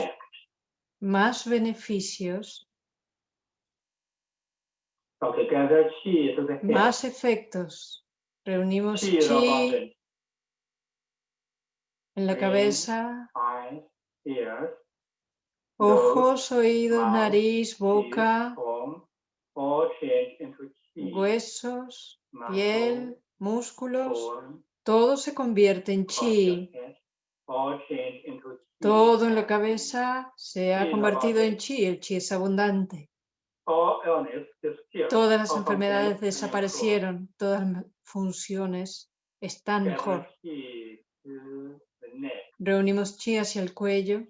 más beneficios, más efectos. Reunimos chi en la cabeza, ojos, oídos, nariz, boca, huesos, piel, músculos, todo se convierte en chi. Todo en la cabeza se ha convertido en chi, el chi es abundante. Todas las enfermedades desaparecieron, todas las funciones están mejor. Reunimos chi hacia el cuello,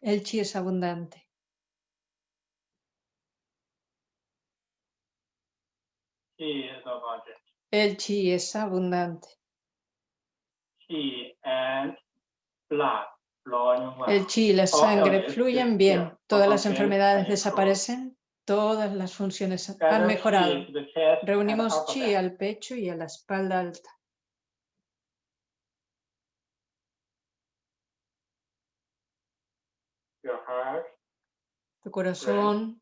el chi es abundante. El chi es abundante. El chi y la sangre fluyen bien, todas las enfermedades desaparecen, todas las funciones han mejorado. Reunimos chi al pecho y a la espalda alta. Your heart, Tu corazón,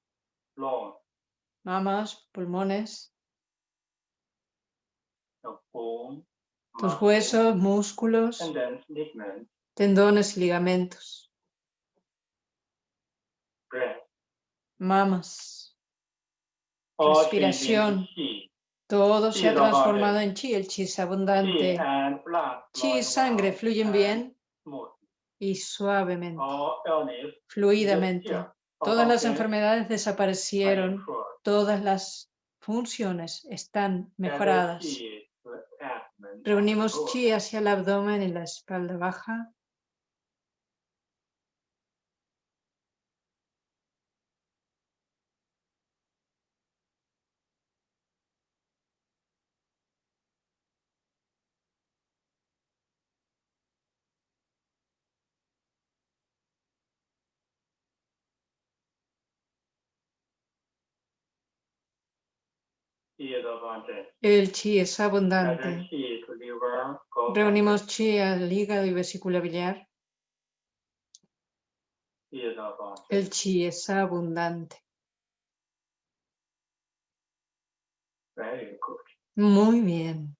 mamas, pulmones, tus huesos, músculos, tendones y ligamentos, mamas. Change Respiración. Todo se ha transformado en chi, el chi es abundante. Chi y sangre fluyen bien y suavemente, illness. fluidamente. Todas las enfermedades are desaparecieron, todas las funciones están mejoradas. abdomen and Reunimos chi hacia el abdomen y la espalda baja. El chi es abundante. Reunimos chi al hígado y vesícula biliar. El chi es abundante. Muy bien.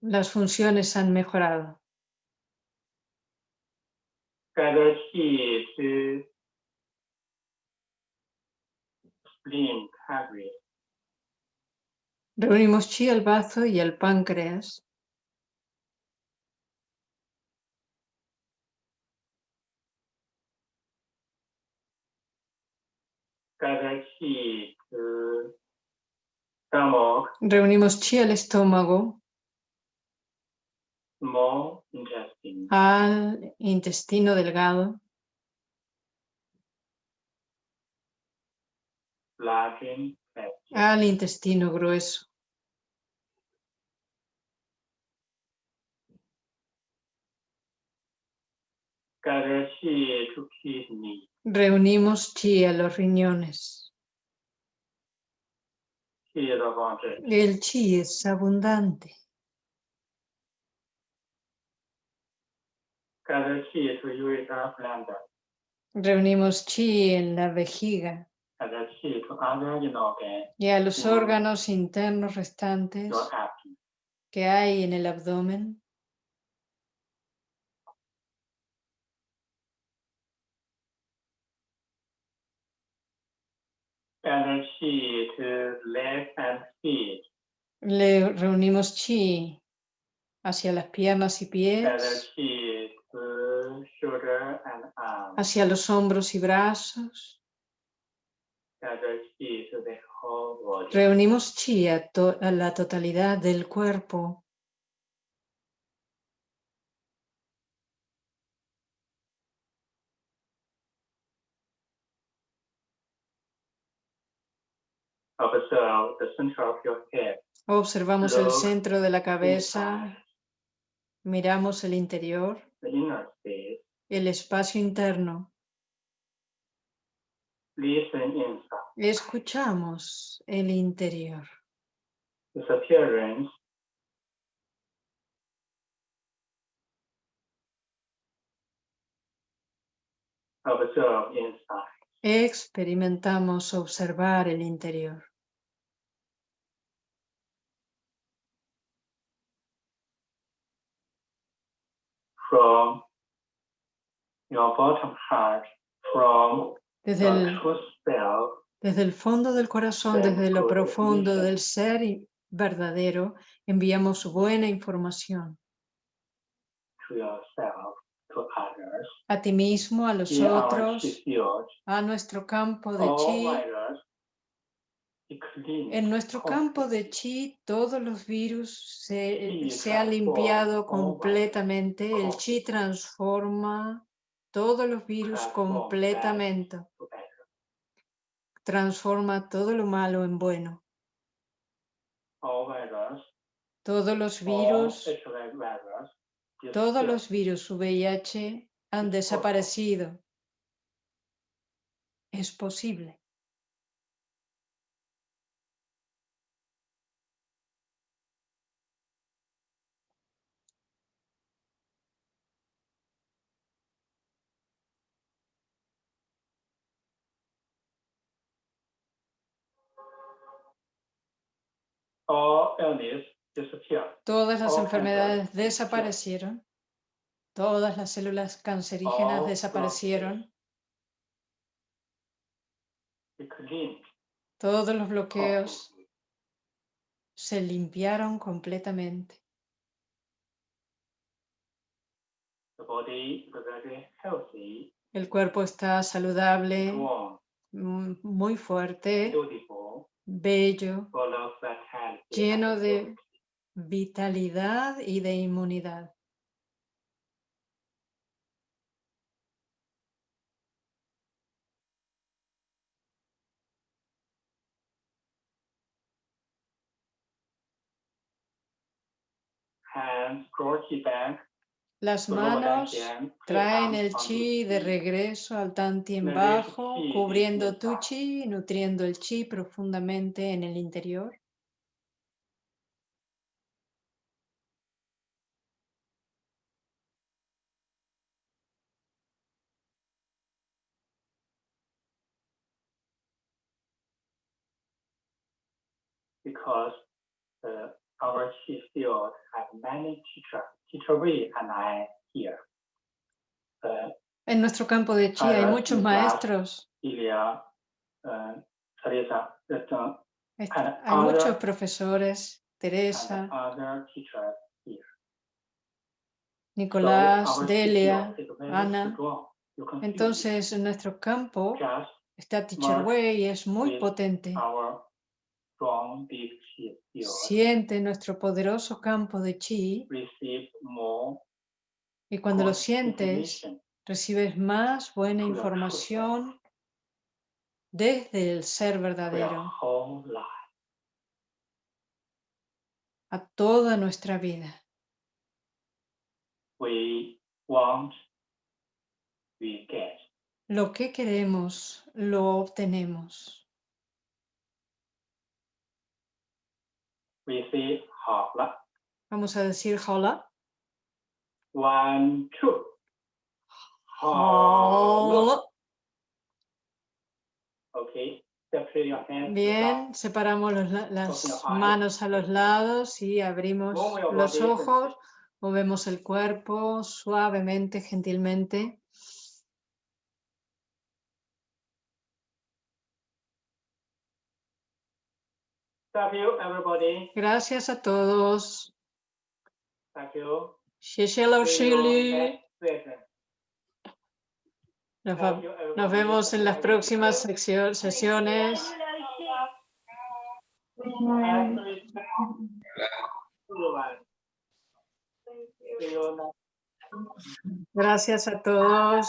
Las funciones han mejorado. Chi to spleen, pancreas. Reunimos chi al bazo y al páncreas. Chi to stomach, Reunimos chi al estómago, small intestine. al intestino delgado, large al intestino grueso. Reunimos chi a los riñones. El chi es abundante. Gather chi. Reunimos chi en la vejiga Gather chi organs, y a los órganos internos restantes que hay en el abdomen. Gather chi to and feet. Le reunimos chi hacia las piernas y pies, arm. hacia los hombros y brazos. Reunimos chi a, to- a la totalidad del cuerpo. Observamos el centro de la cabeza, miramos el interior, inner space, el espacio interno, listen inside. Escuchamos el interior. Its appearance observe inside. Experimentamos observar el interior. From your bottom heart, from Desde el, desde el fondo del corazón, desde lo profundo del ser y- verdadero, enviamos buena información. To yourself, to others, a ti mismo, a los otros, a nuestro campo de chi. En nuestro campo de chi, todos los virus se, Chi se ha limpiado all completamente. El chi transforma todos los virus completamente. Transforma todo lo malo en bueno. Virus, Todos los all virus, todos los virus VIH han desaparecido. Es posible. Todas las enfermedades desaparecieron. Todas las células cancerígenas desaparecieron. Todos los bloqueos se limpiaron completamente. The body is very healthy, El cuerpo está saludable, mm, muy fuerte, bello. Lleno de- vitalidad y de inmunidad. Back. Las manos traen el chi de regreso al tanti en Release bajo, cubriendo tu chi, nutriendo el chi profundamente en el interior. because many teacher, teacher Wei and I here. Uh, En nuestro campo de chi hay muchos maestros, Ilya, uh, Teresa, uh, and hay muchos other- profesores, and Teresa, here. So Nicolás, chi Delia. Ana. Entonces, en nuestro campo está Teacher Wei y es muy potente. our strong big chi field Siente nuestro poderoso campo de chi y cuando lo sientes, recibes más buena información desde el ser verdadero a toda nuestra vida. We want, we get. Lo que queremos, lo obtenemos. we. Vamos a decir hola. One, two. Hola. Okay. Bien, separamos las manos a los lados y abrimos los ojos, movemos el cuerpo suavemente, gentilmente. Thank you, everybody. Gracias a todos. Thank you. Shili. Nos, va- nos vemos en las próximas sesiones. Gracias a todos.